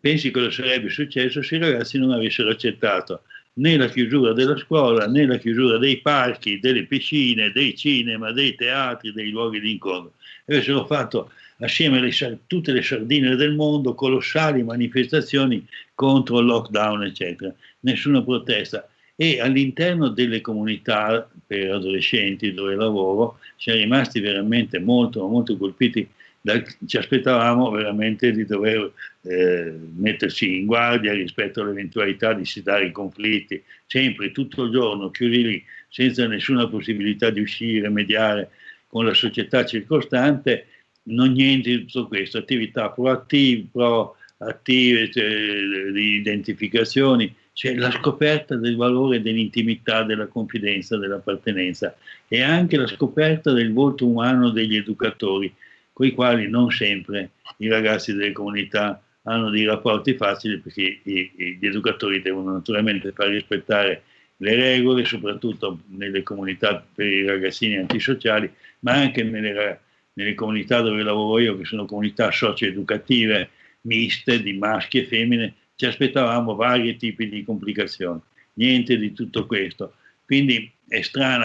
Pensi cosa sarebbe successo se i ragazzi non avessero accettato né la chiusura della scuola, né la chiusura dei parchi, delle piscine, dei cinema, dei teatri, dei luoghi di incontro. Avessero fatto assieme alle tutte le sardine del mondo colossali manifestazioni contro il lockdown, eccetera. Nessuna protesta e all'interno delle comunità per adolescenti dove lavoro siamo rimasti veramente molto, molto colpiti, da, ci aspettavamo veramente di dover eh, metterci in guardia rispetto all'eventualità di sedare i conflitti, sempre tutto il giorno chiusi lì senza nessuna possibilità di uscire, mediare con la società circostante, non niente di tutto questo, attività proattive, proattive cioè, di identificazioni, cioè la scoperta del valore dell'intimità, della confidenza, dell'appartenenza e anche la scoperta del volto umano degli educatori, con i quali non sempre i ragazzi delle comunità hanno dei rapporti facili perché gli educatori devono naturalmente far rispettare le regole, soprattutto nelle comunità per i ragazzini antisociali, ma anche nelle, nelle comunità dove lavoro io, che sono comunità socio-educative miste di maschi e femmine, ci aspettavamo vari tipi di complicazioni, niente di tutto questo. Quindi è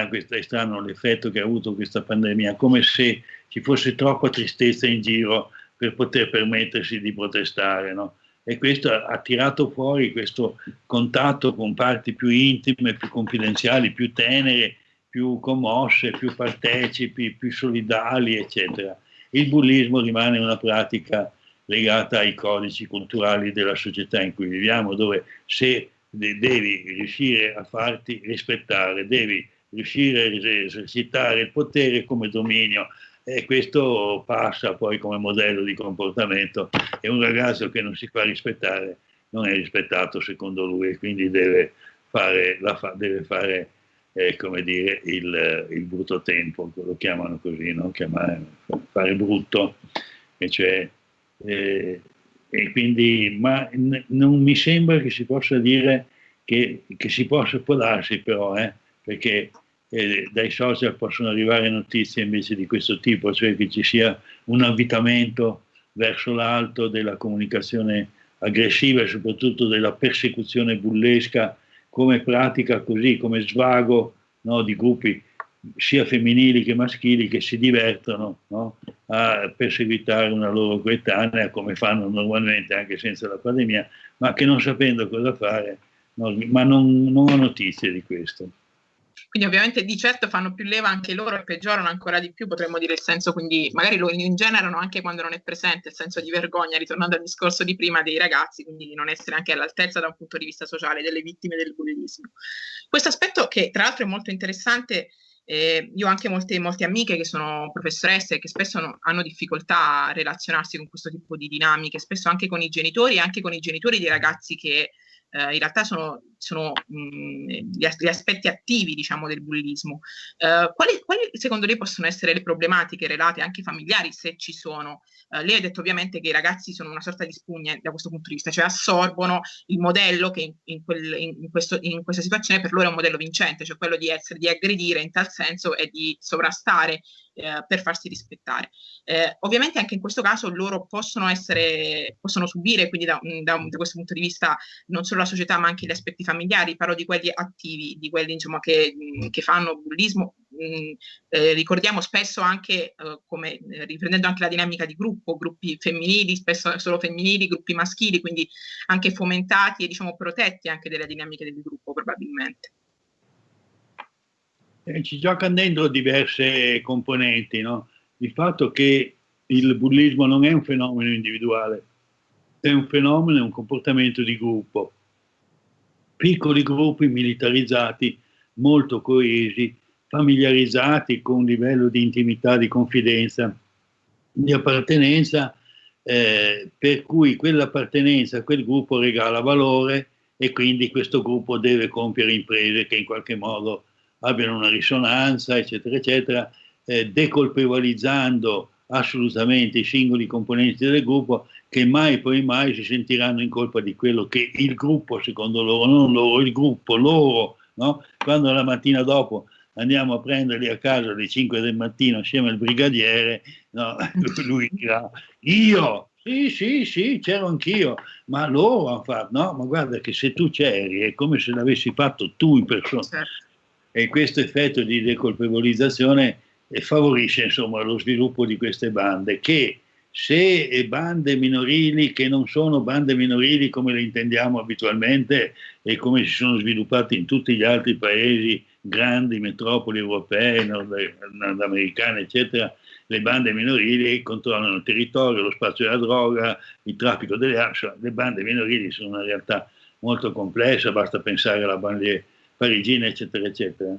questa, è strano l'effetto che ha avuto questa pandemia, come se ci fosse troppa tristezza in giro per poter permettersi di protestare, no? E questo ha tirato fuori questo contatto con parti più intime, più confidenziali, più tenere, più commosse, più partecipi, più solidali, eccetera. Il bullismo rimane una pratica legata ai codici culturali della società in cui viviamo, dove se devi riuscire a farti rispettare, devi riuscire a esercitare il potere come dominio e questo passa poi come modello di comportamento e un ragazzo che non si fa rispettare non è rispettato secondo lui e quindi deve fare, fa, deve fare eh, come dire, il, il, brutto tempo, lo chiamano così, no? Chiamare, fare brutto, e cioè eh, e quindi, ma non mi sembra che si possa dire che, che si possa, può darsi però, eh, perché eh, dai social possono arrivare notizie invece di questo tipo, cioè che ci sia un avvitamento verso l'alto della comunicazione aggressiva e soprattutto della persecuzione bullesca come pratica così, come svago no, di gruppi sia femminili che maschili che si divertono no? a perseguitare una loro coetanea come fanno normalmente anche senza la pandemia, ma che non sapendo cosa fare, no, ma non, non ho notizie di questo. Quindi ovviamente di certo fanno più leva anche loro e peggiorano ancora di più, potremmo dire il senso, quindi magari lo ingenerano anche quando non è presente il senso di vergogna, ritornando al discorso di prima dei ragazzi, quindi di non essere anche all'altezza da un punto di vista sociale delle vittime del bullismo. Questo aspetto che tra l'altro è molto interessante eh, io ho anche molte, molte, amiche che sono professoresse che spesso no, hanno difficoltà a relazionarsi con questo tipo di dinamiche, spesso anche con i genitori e anche con i genitori di ragazzi che eh, in realtà sono, sono mh, gli, gli, aspetti attivi diciamo, del bullismo. Eh, quali, quali, secondo lei possono essere le problematiche relate anche familiari, se ci sono? Eh, lei ha detto ovviamente che i ragazzi sono una sorta di spugne da questo punto di vista, cioè assorbono il modello che in, in, quel, in, questo, in questa situazione per loro è un modello vincente, cioè quello di essere, di aggredire in tal senso e di sovrastare eh, per farsi rispettare. Eh, ovviamente anche in questo caso loro possono essere, possono subire, quindi da, da, da, questo punto di vista, non solo la società ma anche gli aspetti familiari, parlo di quelli attivi, di quelli insomma, che, che fanno bullismo, eh, ricordiamo spesso anche, eh, come, eh, riprendendo anche la dinamica di gruppo, gruppi femminili, spesso solo femminili, gruppi maschili, quindi anche fomentati e diciamo protetti anche delle dinamiche del gruppo probabilmente. Eh, ci giocano dentro diverse componenti, no? Il fatto che il bullismo non è un fenomeno individuale, è un fenomeno, è un comportamento di gruppo. Piccoli gruppi militarizzati, molto coesi, familiarizzati con un livello di intimità, di confidenza, di appartenenza, eh, per cui quell'appartenenza a quel gruppo regala valore e quindi questo gruppo deve compiere imprese che in qualche modo abbiano una risonanza, eccetera, eccetera, eh, decolpevolizzando assolutamente i singoli componenti del gruppo che mai poi mai si sentiranno in colpa di quello che il gruppo, secondo loro, non loro, il gruppo, loro, no? quando la mattina dopo andiamo a prenderli a casa alle 5 del mattino assieme al brigadiere, no? *laughs* lui dirà io, sì, sì, sì, c'ero anch'io, ma loro hanno fatto, no, ma guarda che se tu c'eri è come se l'avessi fatto tu in persona. Certo e questo effetto di decolpevolizzazione favorisce insomma, lo sviluppo di queste bande che se bande minorili che non sono bande minorili come le intendiamo abitualmente e come si sono sviluppate in tutti gli altri paesi grandi metropoli europee, nord, nordamericane, eccetera, le bande minorili controllano il territorio, lo spazio della droga, il traffico delle armi, le bande minorili sono una realtà molto complessa, basta pensare alla banlieue parigina, eccetera, eccetera.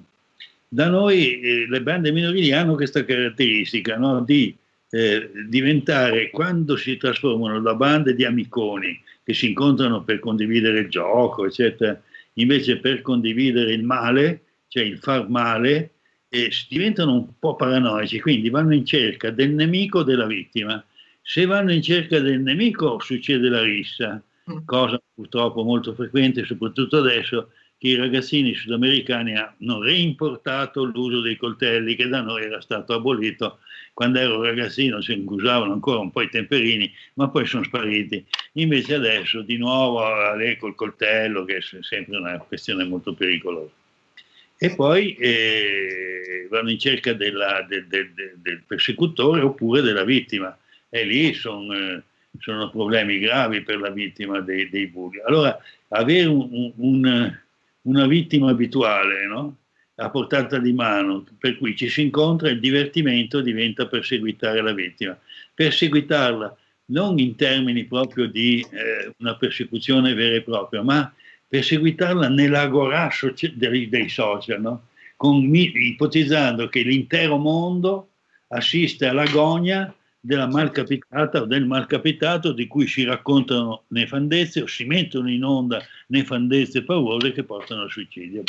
Da noi eh, le bande minorili hanno questa caratteristica no? di eh, diventare, quando si trasformano da bande di amiconi che si incontrano per condividere il gioco, eccetera, invece per condividere il male, cioè il far male, eh, diventano un po' paranoici, quindi vanno in cerca del nemico o della vittima. Se vanno in cerca del nemico succede la rissa, mm. cosa purtroppo molto frequente, soprattutto adesso, che i ragazzini sudamericani hanno reimportato l'uso dei coltelli che da noi era stato abolito quando ero ragazzino si usavano ancora un po' i temperini ma poi sono spariti. Invece adesso di nuovo lei col coltello che è sempre una questione molto pericolosa. E poi eh, vanno in cerca della, del, del, del, persecutore oppure della vittima. E lì son, eh, sono problemi gravi per la vittima dei, dei bulli. Allora avere un, un, una vittima abituale no? a portata di mano per cui ci si incontra il divertimento diventa perseguitare la vittima. Perseguitarla non in termini proprio di eh, una persecuzione vera e propria, ma perseguitarla nell'agorà dei, dei, social, no? Con, ipotizzando che l'intero mondo assiste all'agonia della malcapitata o del malcapitato di cui si raccontano nefandezze o si mettono in onda nefandezze paurose che portano al suicidio.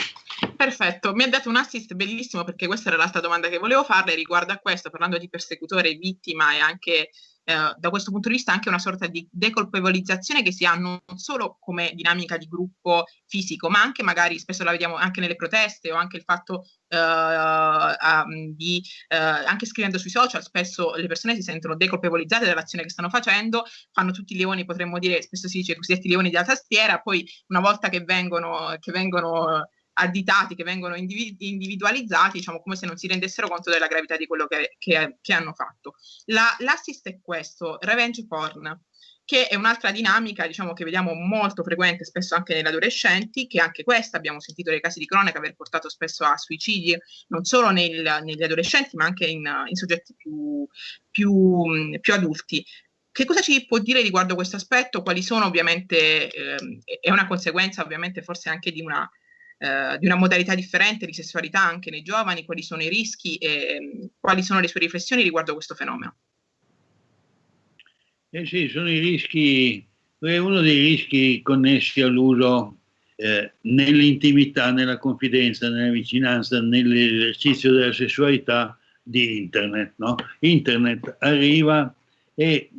Perfetto, mi ha dato un assist bellissimo perché questa era l'altra domanda che volevo farle riguardo a questo, parlando di persecutore, vittima e anche eh, da questo punto di vista anche una sorta di decolpevolizzazione che si ha non solo come dinamica di gruppo fisico, ma anche magari spesso la vediamo anche nelle proteste o anche il fatto uh, di uh, anche scrivendo sui social, spesso le persone si sentono decolpevolizzate dall'azione che stanno facendo, fanno tutti i leoni, potremmo dire, spesso si dice cosiddetti leoni della tastiera, poi una volta che vengono, che vengono additati, che vengono individualizzati, diciamo come se non si rendessero conto della gravità di quello che, che, che hanno fatto. La, l'assist è questo, revenge porn, che è un'altra dinamica, diciamo, che vediamo molto frequente, spesso anche negli adolescenti, che anche questa abbiamo sentito nei casi di cronaca aver portato spesso a suicidi, non solo nel, negli adolescenti, ma anche in, in soggetti più, più, più adulti. Che cosa ci può dire riguardo questo aspetto? Quali sono ovviamente, eh, è una conseguenza ovviamente forse anche di una eh, di una modalità differente di sessualità anche nei giovani, quali sono i rischi e mm, quali sono le sue riflessioni riguardo questo fenomeno. Eh sì, sono i rischi, è uno dei rischi connessi all'uso eh, nell'intimità, nella confidenza, nella vicinanza, nell'esercizio della sessualità di Internet. No? Internet arriva e,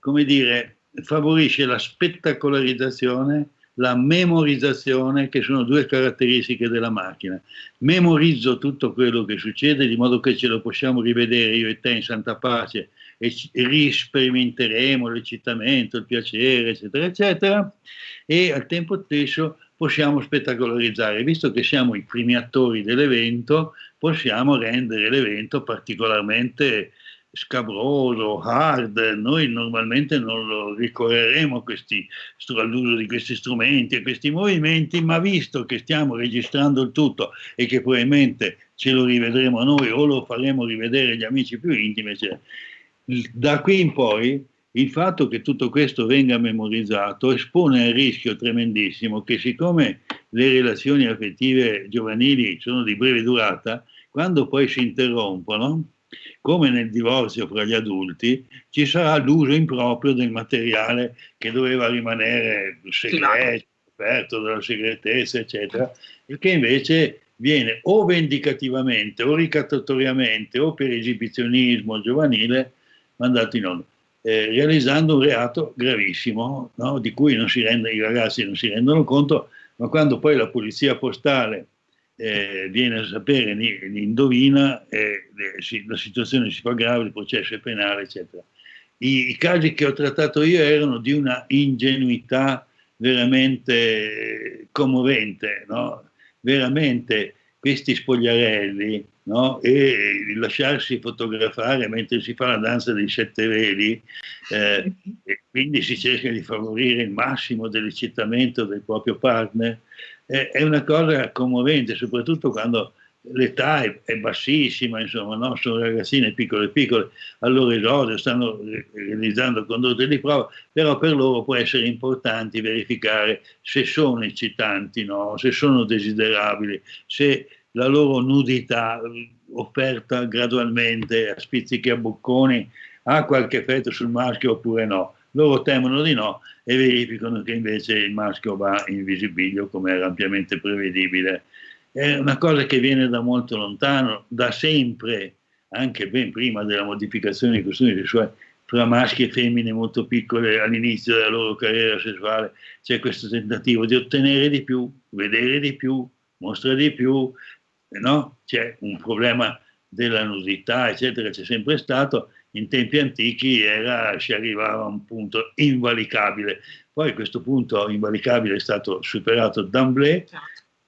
come dire, favorisce la spettacolarizzazione la memorizzazione, che sono due caratteristiche della macchina. Memorizzo tutto quello che succede di modo che ce lo possiamo rivedere io e te in santa pace e risperimenteremo l'eccitamento, il piacere, eccetera, eccetera, e al tempo stesso possiamo spettacolarizzare. Visto che siamo i primi attori dell'evento, possiamo rendere l'evento particolarmente scabroso, hard, noi normalmente non ricorreremo questi, all'uso di questi strumenti e questi movimenti, ma visto che stiamo registrando il tutto e che probabilmente ce lo rivedremo noi o lo faremo rivedere agli amici più intimi, cioè, da qui in poi il fatto che tutto questo venga memorizzato espone al rischio tremendissimo che siccome le relazioni affettive giovanili sono di breve durata, quando poi si interrompono, come nel divorzio fra gli adulti, ci sarà l'uso improprio del materiale che doveva rimanere segreto, aperto dalla segretezza, eccetera, e che invece viene o vendicativamente o ricattatoriamente o per esibizionismo giovanile mandato in onda, eh, realizzando un reato gravissimo no? di cui rende, i ragazzi non si rendono conto, ma quando poi la polizia postale eh, viene a sapere, ne, indovina, eh, la situazione si fa grave, il processo è penale, eccetera. I, I, casi che ho trattato io erano di una ingenuità veramente commovente, no? veramente questi spogliarelli no? e lasciarsi fotografare mentre si fa la danza dei sette veli eh, e quindi si cerca di favorire il massimo dell'eccitamento del proprio partner è, una cosa commovente, soprattutto quando l'età è, è, bassissima, insomma, no? sono ragazzine piccole piccole, al loro esordio stanno realizzando condotte di prova, però per loro può essere importante verificare se sono eccitanti, no? se sono desiderabili, se la loro nudità offerta gradualmente a spizzichi a bocconi ha qualche effetto sul maschio oppure no loro temono di no e verificano che invece il maschio va in visibilio come era ampiamente prevedibile. È una cosa che viene da molto lontano, da sempre, anche ben prima della modificazione dei costumi sessuali, fra maschi e femmine molto piccole all'inizio della loro carriera sessuale, c'è questo tentativo di ottenere di più, vedere di più, mostrare di più, no? c'è un problema della nudità, eccetera, c'è sempre stato, in tempi antichi era, si arrivava a un punto invalicabile. Poi questo punto invalicabile è stato superato d'amblè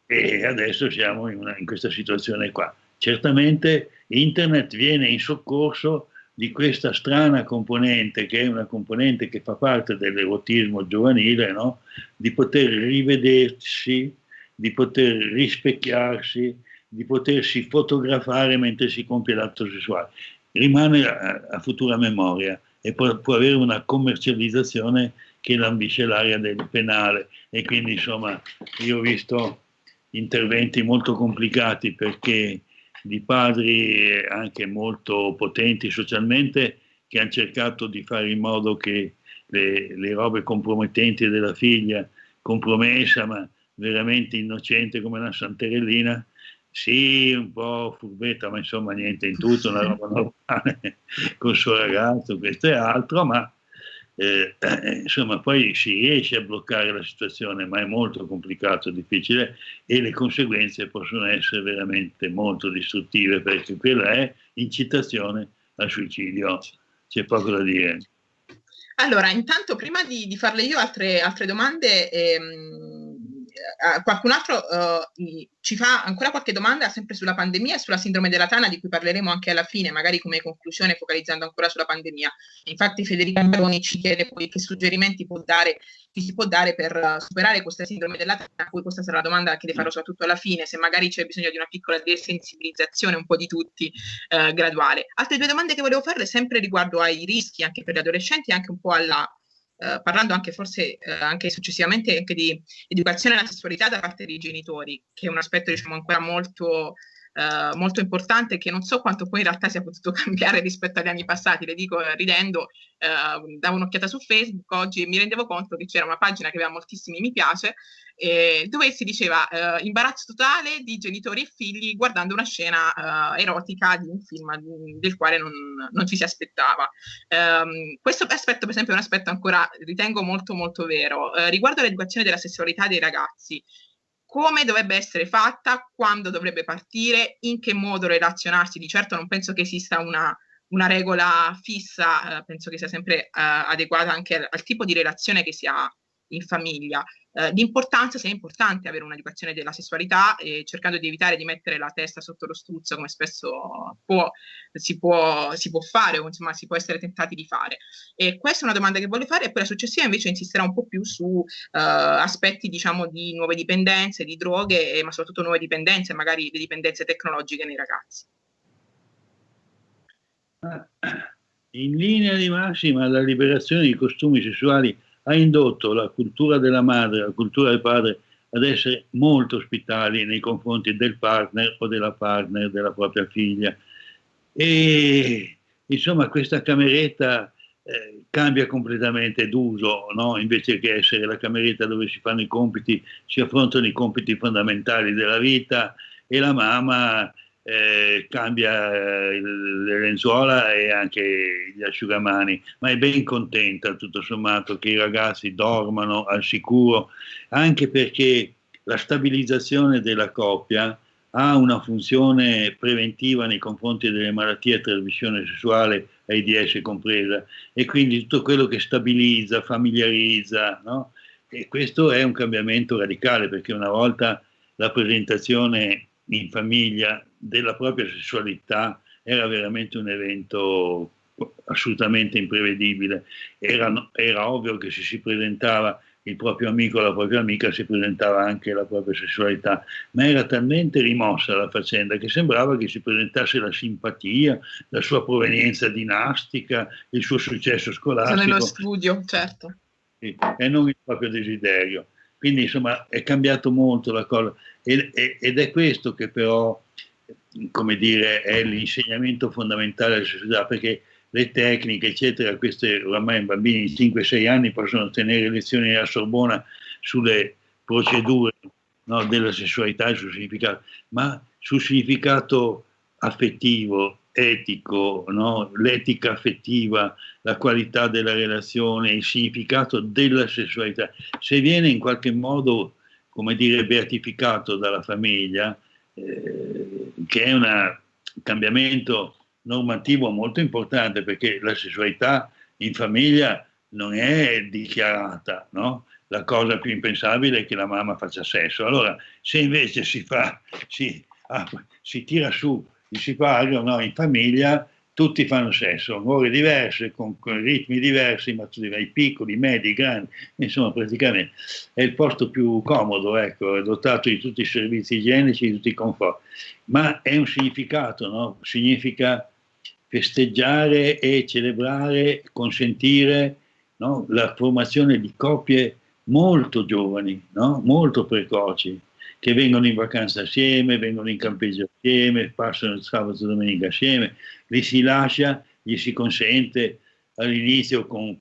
e adesso siamo in, una, in questa situazione qua. Certamente internet viene in soccorso di questa strana componente, che è una componente che fa parte dell'erotismo giovanile, no? di poter rivedersi, di poter rispecchiarsi, di potersi fotografare mentre si compie l'atto sessuale. Rimane a, a futura memoria e può, può, avere una commercializzazione che lambisce l'area del penale. E quindi, insomma, io ho visto interventi molto complicati perché di padri anche molto potenti socialmente che hanno cercato di fare in modo che le, le robe compromettenti della figlia, compromessa ma veramente innocente come una Santerellina, sì, un po' furbetta, ma insomma niente in tutto, una roba normale *laughs* col suo ragazzo, questo e altro, ma eh, insomma poi si riesce a bloccare la situazione, ma è molto complicato, difficile e le conseguenze possono essere veramente molto distruttive perché quella è incitazione al suicidio, c'è poco da dire. Allora, intanto prima di, di farle io altre, altre domande, ehm, eh, qualcun altro uh, ci fa ancora qualche domanda sempre sulla pandemia e sulla sindrome della tana di cui parleremo anche alla fine, magari come conclusione focalizzando ancora sulla pandemia. Infatti Federica Maroni ci chiede poi che suggerimenti può dare, ci si può dare per superare questa sindrome della tana, poi questa sarà la domanda che le farò soprattutto alla fine, se magari c'è bisogno di una piccola desensibilizzazione un po' di tutti uh, graduale. Altre due domande che volevo farle sempre riguardo ai rischi anche per gli adolescenti e anche un po' alla eh, parlando anche forse eh, anche successivamente anche di educazione alla sessualità da parte dei genitori, che è un aspetto diciamo ancora molto, eh, molto importante che non so quanto poi in realtà sia potuto *laughs* cambiare rispetto agli anni passati, le dico eh, ridendo, eh, davo un'occhiata su Facebook oggi e mi rendevo conto che c'era una pagina che aveva moltissimi mi piace eh, dove si diceva eh, imbarazzo totale di genitori e figli guardando una scena erotica di un film del quale non, non ci si aspettava. Um, questo aspetto, per esempio, è un aspetto ancora ritengo molto molto vero. Riguardo all'educazione della sessualità dei ragazzi, come dovrebbe essere fatta, quando dovrebbe partire, in che modo relazionarsi. Di certo non penso che esista una, una regola fissa, eh, penso che sia sempre eh, adeguata anche al, al, tipo di relazione che si ha in famiglia. Eh, l'importanza, se è importante avere un'educazione della sessualità e cercando di evitare di mettere la testa sotto lo struzzo come spesso può, si, può, si, può, fare o insomma si può essere tentati di fare. E questa è una domanda che voglio fare e poi la successiva invece insisterà un po' più su eh, aspetti diciamo di nuove dipendenze, di droghe, ma soprattutto nuove dipendenze, magari le dipendenze tecnologiche nei ragazzi. In linea di massima la liberazione di costumi sessuali ha indotto la cultura della madre, la cultura del padre ad essere molto ospitali nei confronti del partner o della partner della propria figlia. E insomma questa cameretta eh, cambia completamente d'uso, no? invece che essere la cameretta dove si fanno i compiti, si affrontano i compiti fondamentali della vita e la mamma eh, cambia eh, le lenzuola e anche gli asciugamani, ma è ben contenta tutto sommato che i ragazzi dormano al sicuro, anche perché la stabilizzazione della coppia ha una funzione preventiva nei confronti delle malattie a trasmissione sessuale, AIDS compresa, e quindi tutto quello che stabilizza, familiarizza, no? e questo è un cambiamento radicale perché una volta la presentazione in famiglia della propria sessualità era veramente un evento assolutamente imprevedibile. Era, era ovvio che se si presentava il proprio amico o la propria amica si presentava anche la propria sessualità, ma era talmente rimossa la faccenda che sembrava che si presentasse la simpatia, la sua provenienza dinastica, il suo successo scolastico. Nello studio, certo. E non il proprio desiderio. Quindi insomma è cambiato molto la cosa ed, ed è questo che però, come dire, è l'insegnamento fondamentale della società, perché le tecniche, eccetera, queste oramai bambini di 5-6 anni possono tenere lezioni alla Sorbona sulle procedure no, della sessualità e sul significato, ma sul significato affettivo, etico, no? l'etica affettiva, la qualità della relazione, il significato della sessualità, se viene in qualche modo come dire, beatificato dalla famiglia, eh, che è un cambiamento normativo molto importante perché la sessualità in famiglia non è dichiarata, no? La cosa più impensabile è che la mamma faccia sesso. Allora, se invece si fa, si, ah, si tira su il sipario no, in famiglia, tutti fanno sesso, ore diverse, con, con ritmi diversi, ma tu i piccoli, medi, grandi, insomma praticamente è il posto più comodo, ecco, è dotato di tutti i servizi igienici, di tutti i conforti, ma è un significato, no? significa festeggiare e celebrare, consentire no? la formazione di coppie molto giovani, no? molto precoci, che vengono in vacanza assieme, vengono in campeggio assieme, passano il sabato e domenica assieme, li si lascia, gli si consente all'inizio con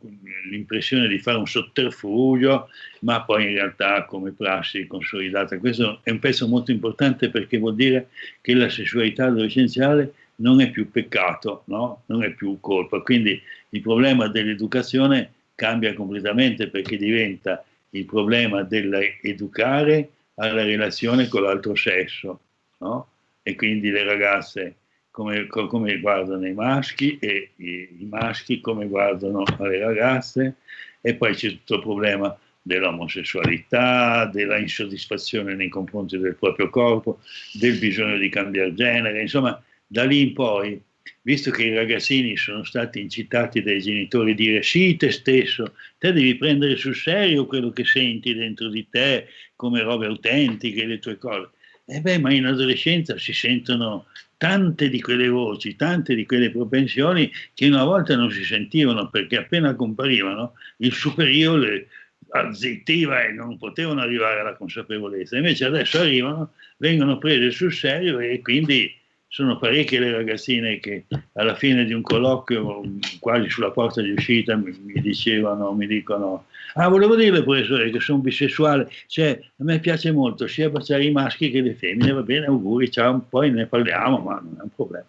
l'impressione di fare un sotterfugio, ma poi in realtà come prassi consolidata. Questo è un pezzo molto importante perché vuol dire che la sessualità adolescenziale non è più peccato, no? non è più colpa. Quindi il problema dell'educazione cambia completamente perché diventa il problema dell'educare alla relazione con l'altro sesso, no? E quindi le ragazze come, come, guardano i maschi e i, maschi come guardano le ragazze e poi c'è tutto il problema dell'omosessualità, della insoddisfazione nei confronti del proprio corpo, del bisogno di cambiare genere, insomma da lì in poi visto che i ragazzini sono stati incitati dai genitori a dire sì te stesso, te devi prendere sul serio quello che senti dentro di te come robe autentiche, le tue cose. E beh, ma in adolescenza si sentono tante di quelle voci, tante di quelle propensioni che una volta non si sentivano perché appena comparivano il superiore azzittiva e non potevano arrivare alla consapevolezza. Invece adesso arrivano, vengono prese sul serio e quindi sono parecchie le ragazzine che alla fine di un colloquio, quasi sulla porta di uscita, mi, mi dicevano, mi dicono, ah volevo dirle professore che sono bisessuale, cioè a me piace molto sia baciare i maschi che le femmine, va bene, auguri, ciao, poi ne parliamo, ma non è un problema.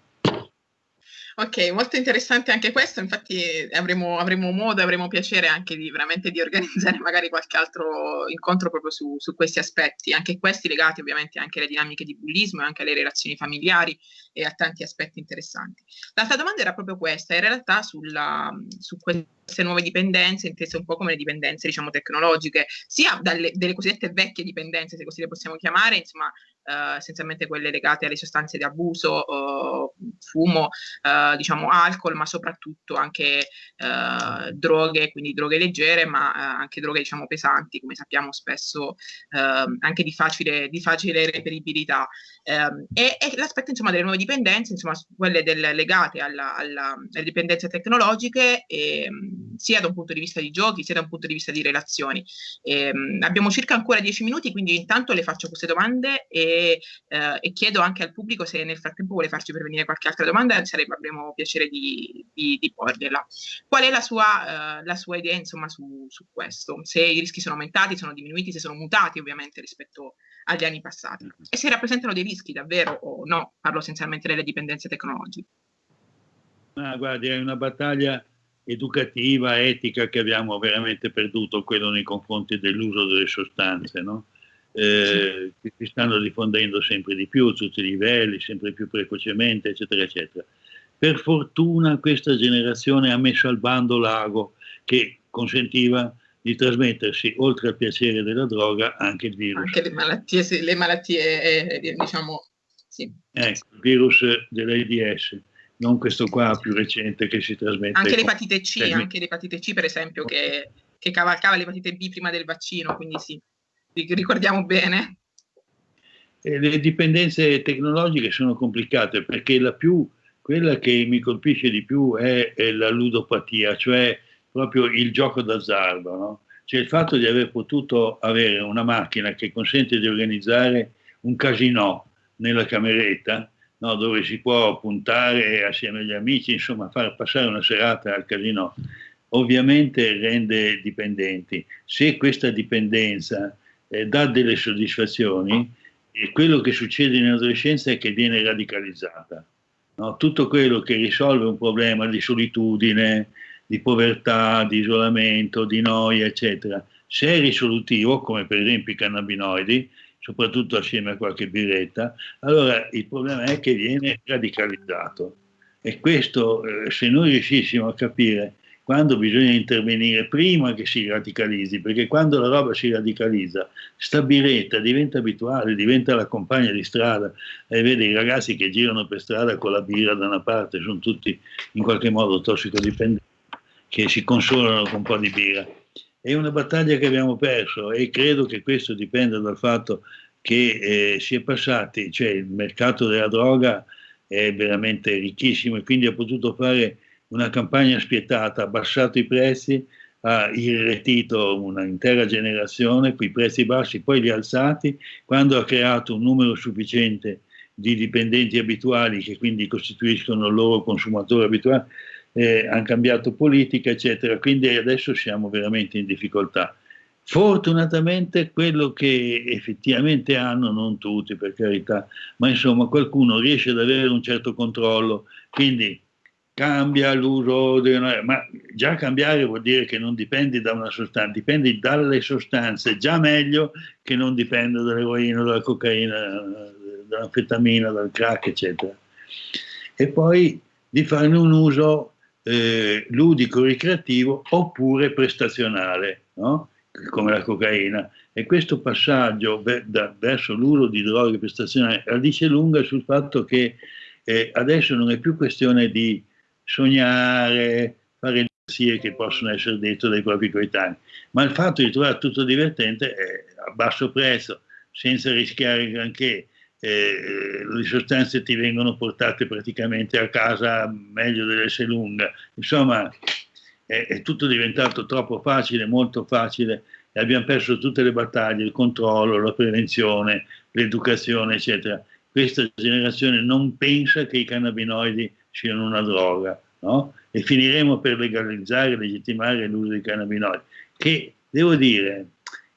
Ok, molto interessante anche questo, infatti avremo, avremo modo, avremo piacere anche di veramente di organizzare *laughs* magari qualche altro incontro proprio su, su, questi aspetti, anche questi legati ovviamente anche alle dinamiche di bullismo e anche alle relazioni familiari e a tanti aspetti interessanti. L'altra domanda era proprio questa, in realtà sulla, su queste nuove dipendenze, intese un po' come le dipendenze diciamo tecnologiche, sia dalle, delle cosiddette vecchie dipendenze, se così le possiamo chiamare, insomma eh, essenzialmente quelle legate alle sostanze di abuso, eh, fumo, eh, diciamo alcol, ma soprattutto anche eh, droghe, quindi droghe leggere, ma anche droghe diciamo pesanti, come sappiamo spesso ehm, anche di facile, di facile reperibilità. Ehm, e, e l'aspetto insomma delle nuove dipendenze, insomma quelle del, legate alla, alla, alle dipendenze tecnologiche, ehm, sia da un punto di vista di giochi, sia da un punto di vista di relazioni. Ehm, abbiamo circa ancora dieci minuti, quindi intanto le faccio queste domande e e, eh, e, chiedo anche al pubblico se nel frattempo vuole farci pervenire qualche altra domanda, sarebbe, avremo piacere di, di, di porgliela. Qual è la sua, eh, la sua idea insomma, su, su, questo? Se i rischi sono aumentati, sono diminuiti, se sono mutati ovviamente rispetto agli anni passati mm-hmm. e se rappresentano dei rischi davvero o no? Parlo essenzialmente delle dipendenze tecnologiche. Ah, guardi, è una battaglia educativa, etica che abbiamo veramente perduto, quello nei confronti dell'uso delle sostanze, no? Eh, che si stanno diffondendo sempre di più a tutti i livelli, sempre più precocemente, eccetera, eccetera. Per fortuna questa generazione ha messo al bando l'ago che consentiva di trasmettersi, oltre al piacere della droga, anche il virus. Anche le malattie, le malattie eh, diciamo, sì. Ecco, il virus dell'AIDS, non questo qua più recente che si trasmette. Anche l'epatite C, anche l'epatite C per esempio, che, che cavalcava l'epatite B prima del vaccino, quindi sì ricordiamo bene. le dipendenze tecnologiche sono complicate perché la più, quella che mi colpisce di più è, è la ludopatia, cioè proprio il gioco d'azzardo. No? Cioè il fatto di aver potuto avere una macchina che consente di organizzare un casino nella cameretta, no? dove si può puntare assieme agli amici, insomma far passare una serata al casino, ovviamente rende dipendenti. Se questa dipendenza eh, dà delle soddisfazioni e quello che succede in adolescenza è che viene radicalizzata. No? Tutto quello che risolve un problema di solitudine, di povertà, di isolamento, di noia, eccetera, se è risolutivo, come per esempio i cannabinoidi, soprattutto assieme a qualche birretta, allora il problema è che viene radicalizzato. E questo, eh, se noi riuscissimo a capire quando bisogna intervenire prima che si radicalizzi, perché quando la roba si radicalizza, sta biretta diventa abituale, diventa la compagna di strada e vede i ragazzi che girano per strada con la birra da una parte, sono tutti in qualche modo tossicodipendenti, che si consolano con un po' di birra. È una battaglia che abbiamo perso e credo che questo dipenda dal fatto che eh, si è passati, cioè il mercato della droga è veramente ricchissimo e quindi ha potuto fare una campagna spietata, ha abbassato i prezzi, ha irretito un'intera generazione con i prezzi bassi, poi li ha alzati, quando ha creato un numero sufficiente di dipendenti abituali che quindi costituiscono il loro consumatore abituale, eh, hanno cambiato politica, eccetera, quindi adesso siamo veramente in difficoltà. Fortunatamente quello che effettivamente hanno, non tutti per carità, ma insomma qualcuno riesce ad avere un certo controllo, quindi cambia l'uso, ma già cambiare vuol dire che non dipendi da una sostanza, dipendi dalle sostanze, già meglio che non dipenda dall'eroina, dalla cocaina, dall'anfetamina, dal crack, eccetera. E poi di farne un uso eh, ludico, ricreativo oppure prestazionale. No? come la cocaina. E questo passaggio da, verso l'uso di droghe prestazionali dice lunga sul fatto che eh, adesso non è più questione di sognare, fare le che possono essere dette dai propri coetanei, ma il fatto di trovare tutto divertente eh, a basso prezzo, senza rischiare granché, eh, le sostanze ti vengono portate praticamente a casa meglio dell'esse lunga, insomma è, è tutto diventato troppo facile, molto facile e abbiamo perso tutte le battaglie, il controllo, la prevenzione, l'educazione, eccetera. Questa generazione non pensa che i cannabinoidi siano una droga, no? E finiremo per legalizzare e legittimare l'uso dei cannabinoidi, che devo dire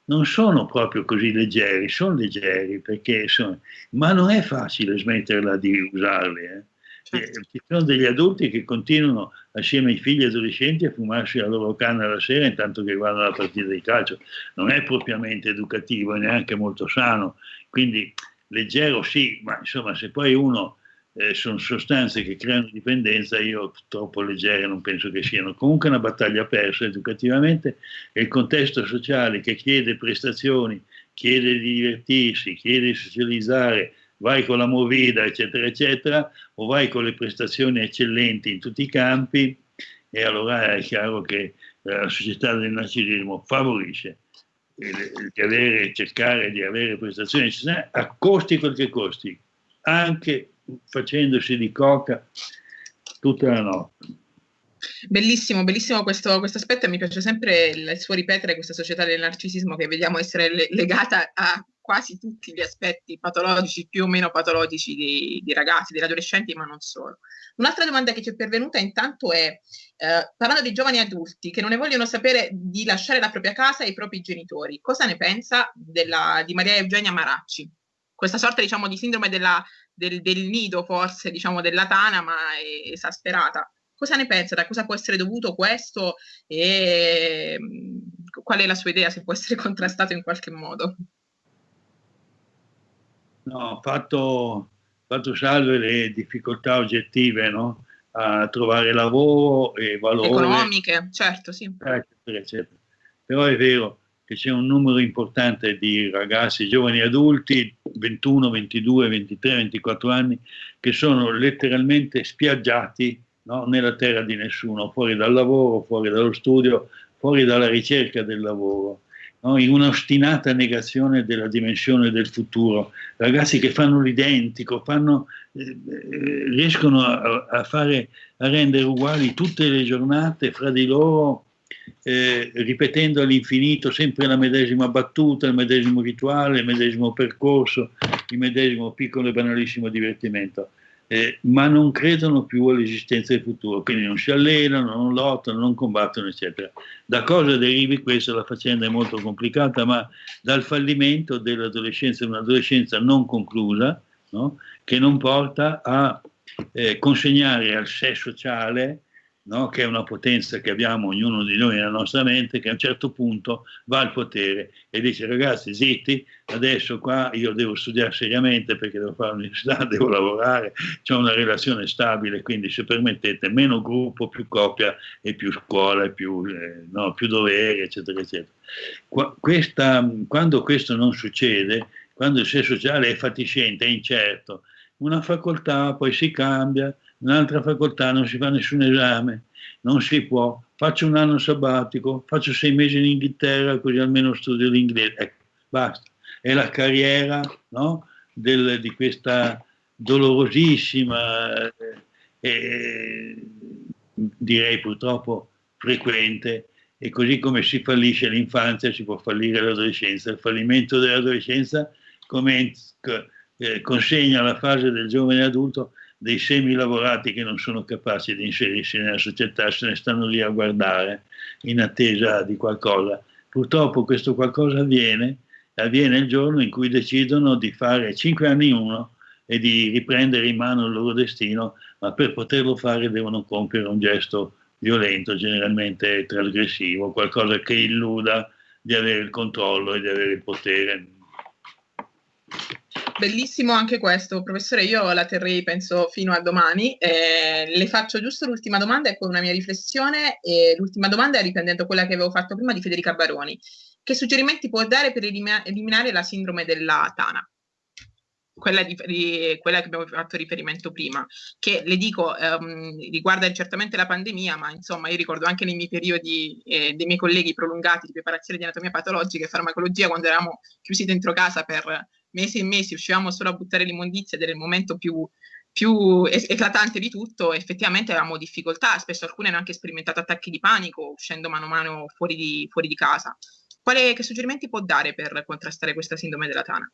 non sono proprio così leggeri, sono leggeri perché sono, ma non è facile smetterla di usarli. Eh? Certo. Ci sono degli adulti che continuano assieme ai figli adolescenti a fumarsi la loro canna la sera intanto che guardano la partita di calcio. Non è propriamente educativo e neanche molto sano. Quindi leggero sì, ma insomma se poi uno eh, sono sostanze che creano dipendenza, io troppo leggere non penso che siano. Comunque una battaglia persa educativamente e il contesto sociale che chiede prestazioni, chiede di divertirsi, chiede di socializzare, vai con la movida, eccetera, eccetera, o vai con le prestazioni eccellenti in tutti i campi, e allora è chiaro che la società del narcisismo favorisce di avere, cercare di avere prestazioni eccezionali a costi quel che costi, anche facendosi di coca tutta la notte. Bellissimo, bellissimo questo, questo aspetto e mi piace sempre il, il, suo ripetere questa società del narcisismo che vediamo essere le, legata a quasi tutti gli aspetti patologici, più o meno patologici di, di ragazzi, degli adolescenti, ma non solo. Un'altra domanda che ci è pervenuta intanto è, eh, parlando di giovani adulti che non ne vogliono sapere di lasciare la propria casa e i propri genitori, cosa ne pensa della, di Maria Eugenia Maracci? Questa sorta, diciamo, di sindrome della, del, del, nido, forse, diciamo, della tana, ma esasperata. Cosa ne pensa? Da cosa può essere dovuto questo? E mm, qual è la sua idea, se può essere *laughs* contrastato in qualche modo? no, fatto, fatto salve le difficoltà oggettive no? a trovare lavoro e valore. Economiche, certo, sì. Eccetera, eccetera. Però è vero che c'è un numero importante di ragazzi, giovani adulti, 21, 22, 23, 24 anni, che sono letteralmente spiaggiati no? nella terra di nessuno, fuori dal lavoro, fuori dallo studio, fuori dalla ricerca del lavoro no? in un'ostinata negazione della dimensione del futuro. Ragazzi che fanno l'identico, fanno, eh, eh, riescono a, a, fare, a rendere uguali tutte le giornate fra di loro, ripetendo all'infinito sempre la medesima battuta, il medesimo rituale, il medesimo percorso, il medesimo piccolo e banalissimo divertimento eh, ma non credono più all'esistenza del futuro, quindi non si allenano, non lottano, non combattono, eccetera. Da cosa derivi questo? La faccenda è molto complicata, ma dal fallimento dell'adolescenza, un'adolescenza non conclusa, no? che non porta a eh, consegnare al sé sociale no? che è una potenza che abbiamo ognuno di noi nella nostra mente, che a un certo punto va al potere e dice ragazzi zitti, adesso qua io devo studiare seriamente perché devo fare l'università, *laughs* devo lavorare, c'è una relazione stabile, quindi se permettete meno gruppo, più coppia e più scuola e più, eh, no, più doveri, eccetera, eccetera. Qua, questa, quando questo non succede, quando il senso sociale è fatiscente, è incerto, una facoltà poi si cambia, un'altra facoltà non si fa nessun esame, non si può, faccio un anno sabbatico, faccio sei mesi in Inghilterra così almeno studio l'inglese, ecco, basta. È la carriera no? Del, di questa dolorosissima, eh, direi purtroppo frequente, e così come si fallisce l'infanzia si può fallire l'adolescenza. Il fallimento dell'adolescenza come, eh, consegna alla fase del giovane adulto dei semi-lavorati che non sono capaci di inserirsi nella società, se ne stanno lì a guardare in attesa di qualcosa. Purtroppo questo qualcosa avviene, avviene il giorno in cui decidono di fare cinque anni uno e di riprendere in mano il loro destino, ma per poterlo fare devono compiere un gesto violento, generalmente trasgressivo, qualcosa che illuda di avere il controllo e di avere il potere Bellissimo anche questo, professore. Io la terrei, penso, fino a domani. Eh, le faccio giusto l'ultima domanda, ecco una mia riflessione. E l'ultima domanda è riprendendo quella che avevo fatto prima di Federica Baroni. Che suggerimenti può dare per eliminare la sindrome della Tana? Quella, di, di, quella, che abbiamo fatto riferimento prima, che le dico ehm, riguarda certamente la pandemia, ma insomma io ricordo anche nei miei periodi eh, dei miei colleghi prolungati di preparazione di anatomia patologica e farmacologia quando eravamo chiusi dentro casa per mesi e mesi uscivamo solo a buttare l'immondizia ed era il momento più, più eclatante di tutto, effettivamente avevamo difficoltà, spesso alcune hanno anche sperimentato attacchi di panico uscendo mano a mano fuori di, fuori di casa. Quale, che suggerimenti può dare per contrastare questa sindrome della tana?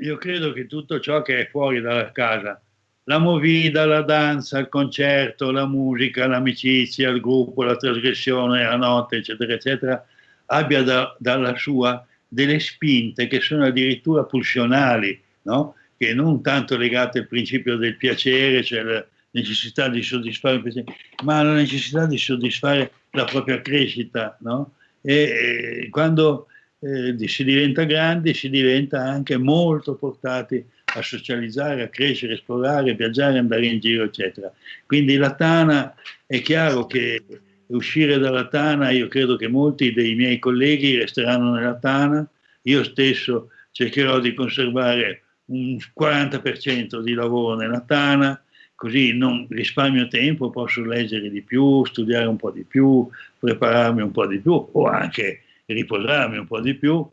Io credo che tutto ciò che è fuori dalla casa, la movida, la danza, il concerto, la musica, l'amicizia, il gruppo, la trasgressione, la notte, eccetera, eccetera, abbia da, dalla sua delle spinte che sono addirittura pulsionali, no? che non tanto legate al principio del piacere, cioè la necessità di soddisfare il piacere, ma alla necessità di soddisfare la propria crescita. No? E, e, quando eh, si diventa grandi si diventa anche molto portati a socializzare, a crescere, esplorare, viaggiare, andare in giro, eccetera. Quindi la Tana è chiaro che uscire dalla Tana, io credo che molti dei miei colleghi resteranno nella Tana, io stesso cercherò di conservare un 40% di lavoro nella Tana, così non risparmio tempo, posso leggere di più, studiare un po' di più, prepararmi un po' di più o anche riposarmi un po' di più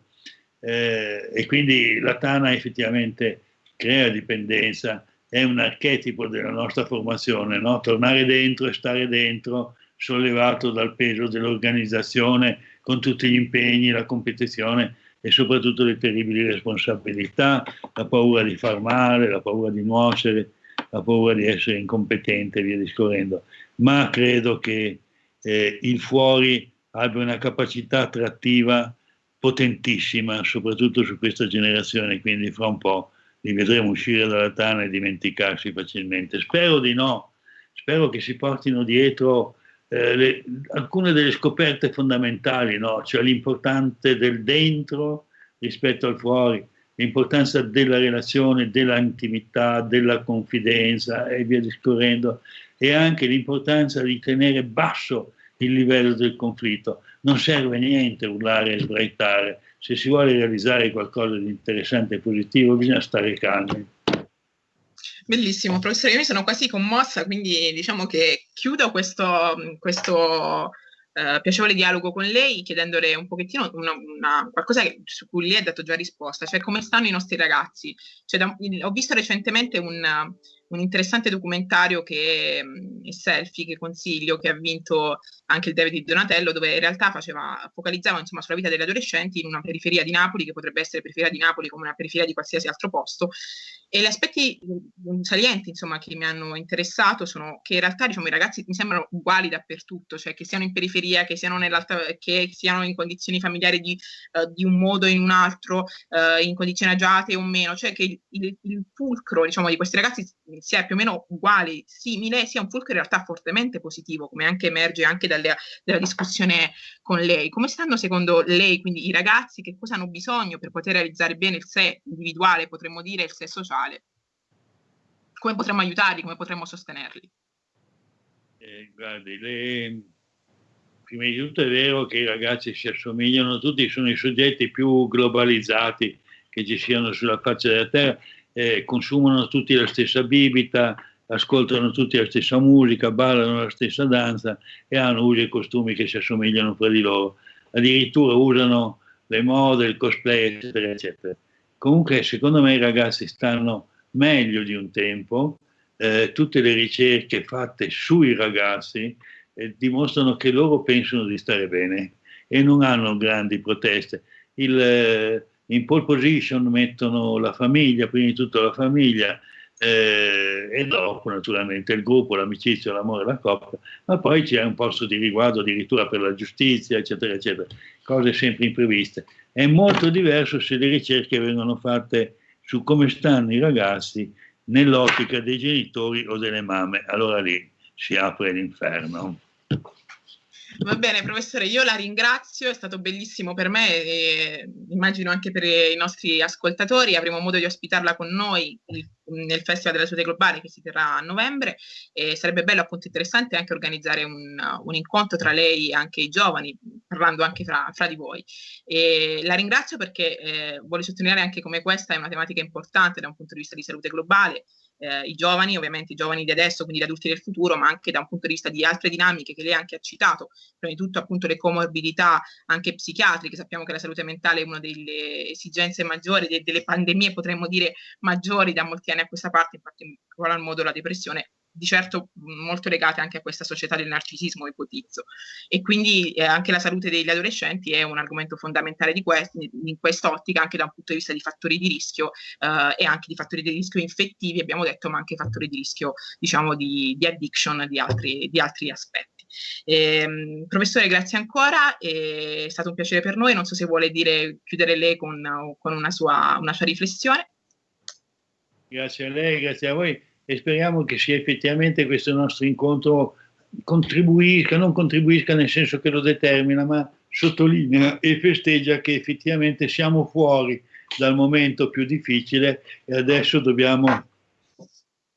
eh, e quindi la Tana effettivamente crea dipendenza, è un archetipo della nostra formazione, no? tornare dentro e stare dentro sollevato dal peso dell'organizzazione con tutti gli impegni, la competizione e soprattutto le terribili responsabilità, la paura di far male, la paura di nuocere, la paura di essere incompetente e via discorrendo. Ma credo che eh, il fuori abbia una capacità attrattiva potentissima, soprattutto su questa generazione, quindi fra un po' li vedremo uscire dalla tana e dimenticarsi facilmente. Spero di no, spero che si portino dietro eh, le, alcune delle scoperte fondamentali, no? cioè l'importanza del dentro rispetto al fuori, l'importanza della relazione, dell'intimità, della confidenza e via discorrendo, e anche l'importanza di tenere basso il livello del conflitto. Non serve niente urlare e sbraitare, se si vuole realizzare qualcosa di interessante e positivo bisogna stare calmi. Bellissimo, professore, io mi sono quasi commossa, quindi diciamo che chiudo questo, questo uh, piacevole dialogo con lei chiedendole un pochettino una, una, qualcosa su cui lei ha dato già risposta, cioè come stanno i nostri ragazzi. Cioè, da, ho visto recentemente un, un interessante documentario che è Selfie, che consiglio, che ha vinto anche il David Donatello, dove in realtà faceva, focalizzava insomma, sulla vita degli adolescenti in una periferia di Napoli, che potrebbe essere periferia di Napoli come una periferia di qualsiasi altro posto, e gli aspetti salienti, insomma, che mi hanno interessato sono che in realtà, diciamo, i ragazzi mi sembrano uguali dappertutto, cioè che siano in periferia, che siano, che siano in condizioni familiari di, uh, di, un modo o in un altro, uh, in condizioni agiate o meno, cioè che il, il, il pulcro, diciamo, di questi ragazzi si è più o meno uguale, simile, sia un fulcro in realtà fortemente positivo, come anche emerge anche dalle, dalla discussione con lei. Come stanno secondo lei, quindi i ragazzi, che cosa hanno bisogno per poter realizzare bene il sé individuale, potremmo dire il sé sociale? Come potremmo aiutarli, come potremmo sostenerli? Eh, guardi, le... prima di tutto è vero che i ragazzi si assomigliano tutti, sono i soggetti più globalizzati che ci siano sulla faccia della terra, eh, consumano tutti la stessa bibita, ascoltano tutti la stessa musica, ballano la stessa danza e hanno usi e costumi che si assomigliano fra di loro. Addirittura usano le mode, il cosplay, eccetera, eccetera. Comunque, secondo me i ragazzi stanno meglio di un tempo, eh, tutte le ricerche fatte sui ragazzi eh, dimostrano che loro pensano di stare bene e non hanno grandi proteste. Il, eh, in pole position mettono la famiglia, prima di tutto la famiglia, eh, e dopo naturalmente il gruppo, l'amicizia, l'amore, la coppia, ma poi c'è un posto di riguardo addirittura per la giustizia, eccetera, eccetera, cose sempre impreviste. È molto diverso se le ricerche vengono fatte su come stanno i ragazzi nell'ottica dei genitori o delle mamme, allora lì si apre l'inferno. Va bene, professore, io la ringrazio, è stato bellissimo per me e immagino anche per i nostri ascoltatori. Avremo modo di ospitarla con noi nel Festival della Salute Globale che si terrà a novembre e sarebbe bello appunto interessante anche organizzare un, un incontro tra lei e anche i giovani, parlando anche fra, fra di voi. E la ringrazio perché eh, voglio sottolineare anche come questa è una tematica importante da un punto di vista di salute globale eh, i giovani, ovviamente i giovani di adesso, quindi gli adulti del futuro, ma anche da un punto di vista di altre dinamiche che lei anche ha citato, prima di tutto appunto le comorbidità anche psichiatriche, sappiamo che la salute mentale è una delle esigenze maggiori, de- delle pandemie potremmo dire maggiori da molti anni a questa parte, in particolar modo la depressione di certo molto legate anche a questa società del narcisismo, ipotizzo. E quindi eh, anche la salute degli adolescenti è un argomento fondamentale di questi, in quest'ottica, anche da un punto di vista di fattori di rischio eh, e anche di fattori di rischio infettivi, abbiamo detto, ma anche fattori di rischio, diciamo, di, di addiction, di altri, di altri aspetti. Eh, professore, grazie ancora, è stato un piacere per noi, non so se vuole dire, chiudere lei con, con una, sua, una sua riflessione. Grazie a lei, grazie a voi e speriamo che sia effettivamente questo nostro incontro contribuisca, non contribuisca nel senso che lo determina, ma sottolinea e festeggia che effettivamente siamo fuori dal momento più difficile e adesso dobbiamo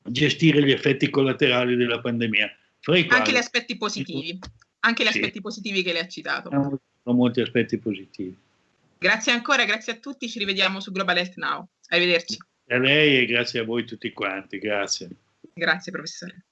gestire gli effetti collaterali della pandemia. Anche gli aspetti positivi, anche gli sì. aspetti positivi che lei ha citato. Sono molti aspetti positivi. Grazie ancora, grazie a tutti, ci rivediamo su Global Health Now. Arrivederci. A lei e grazie a voi tutti quanti, grazie. Grazie professore.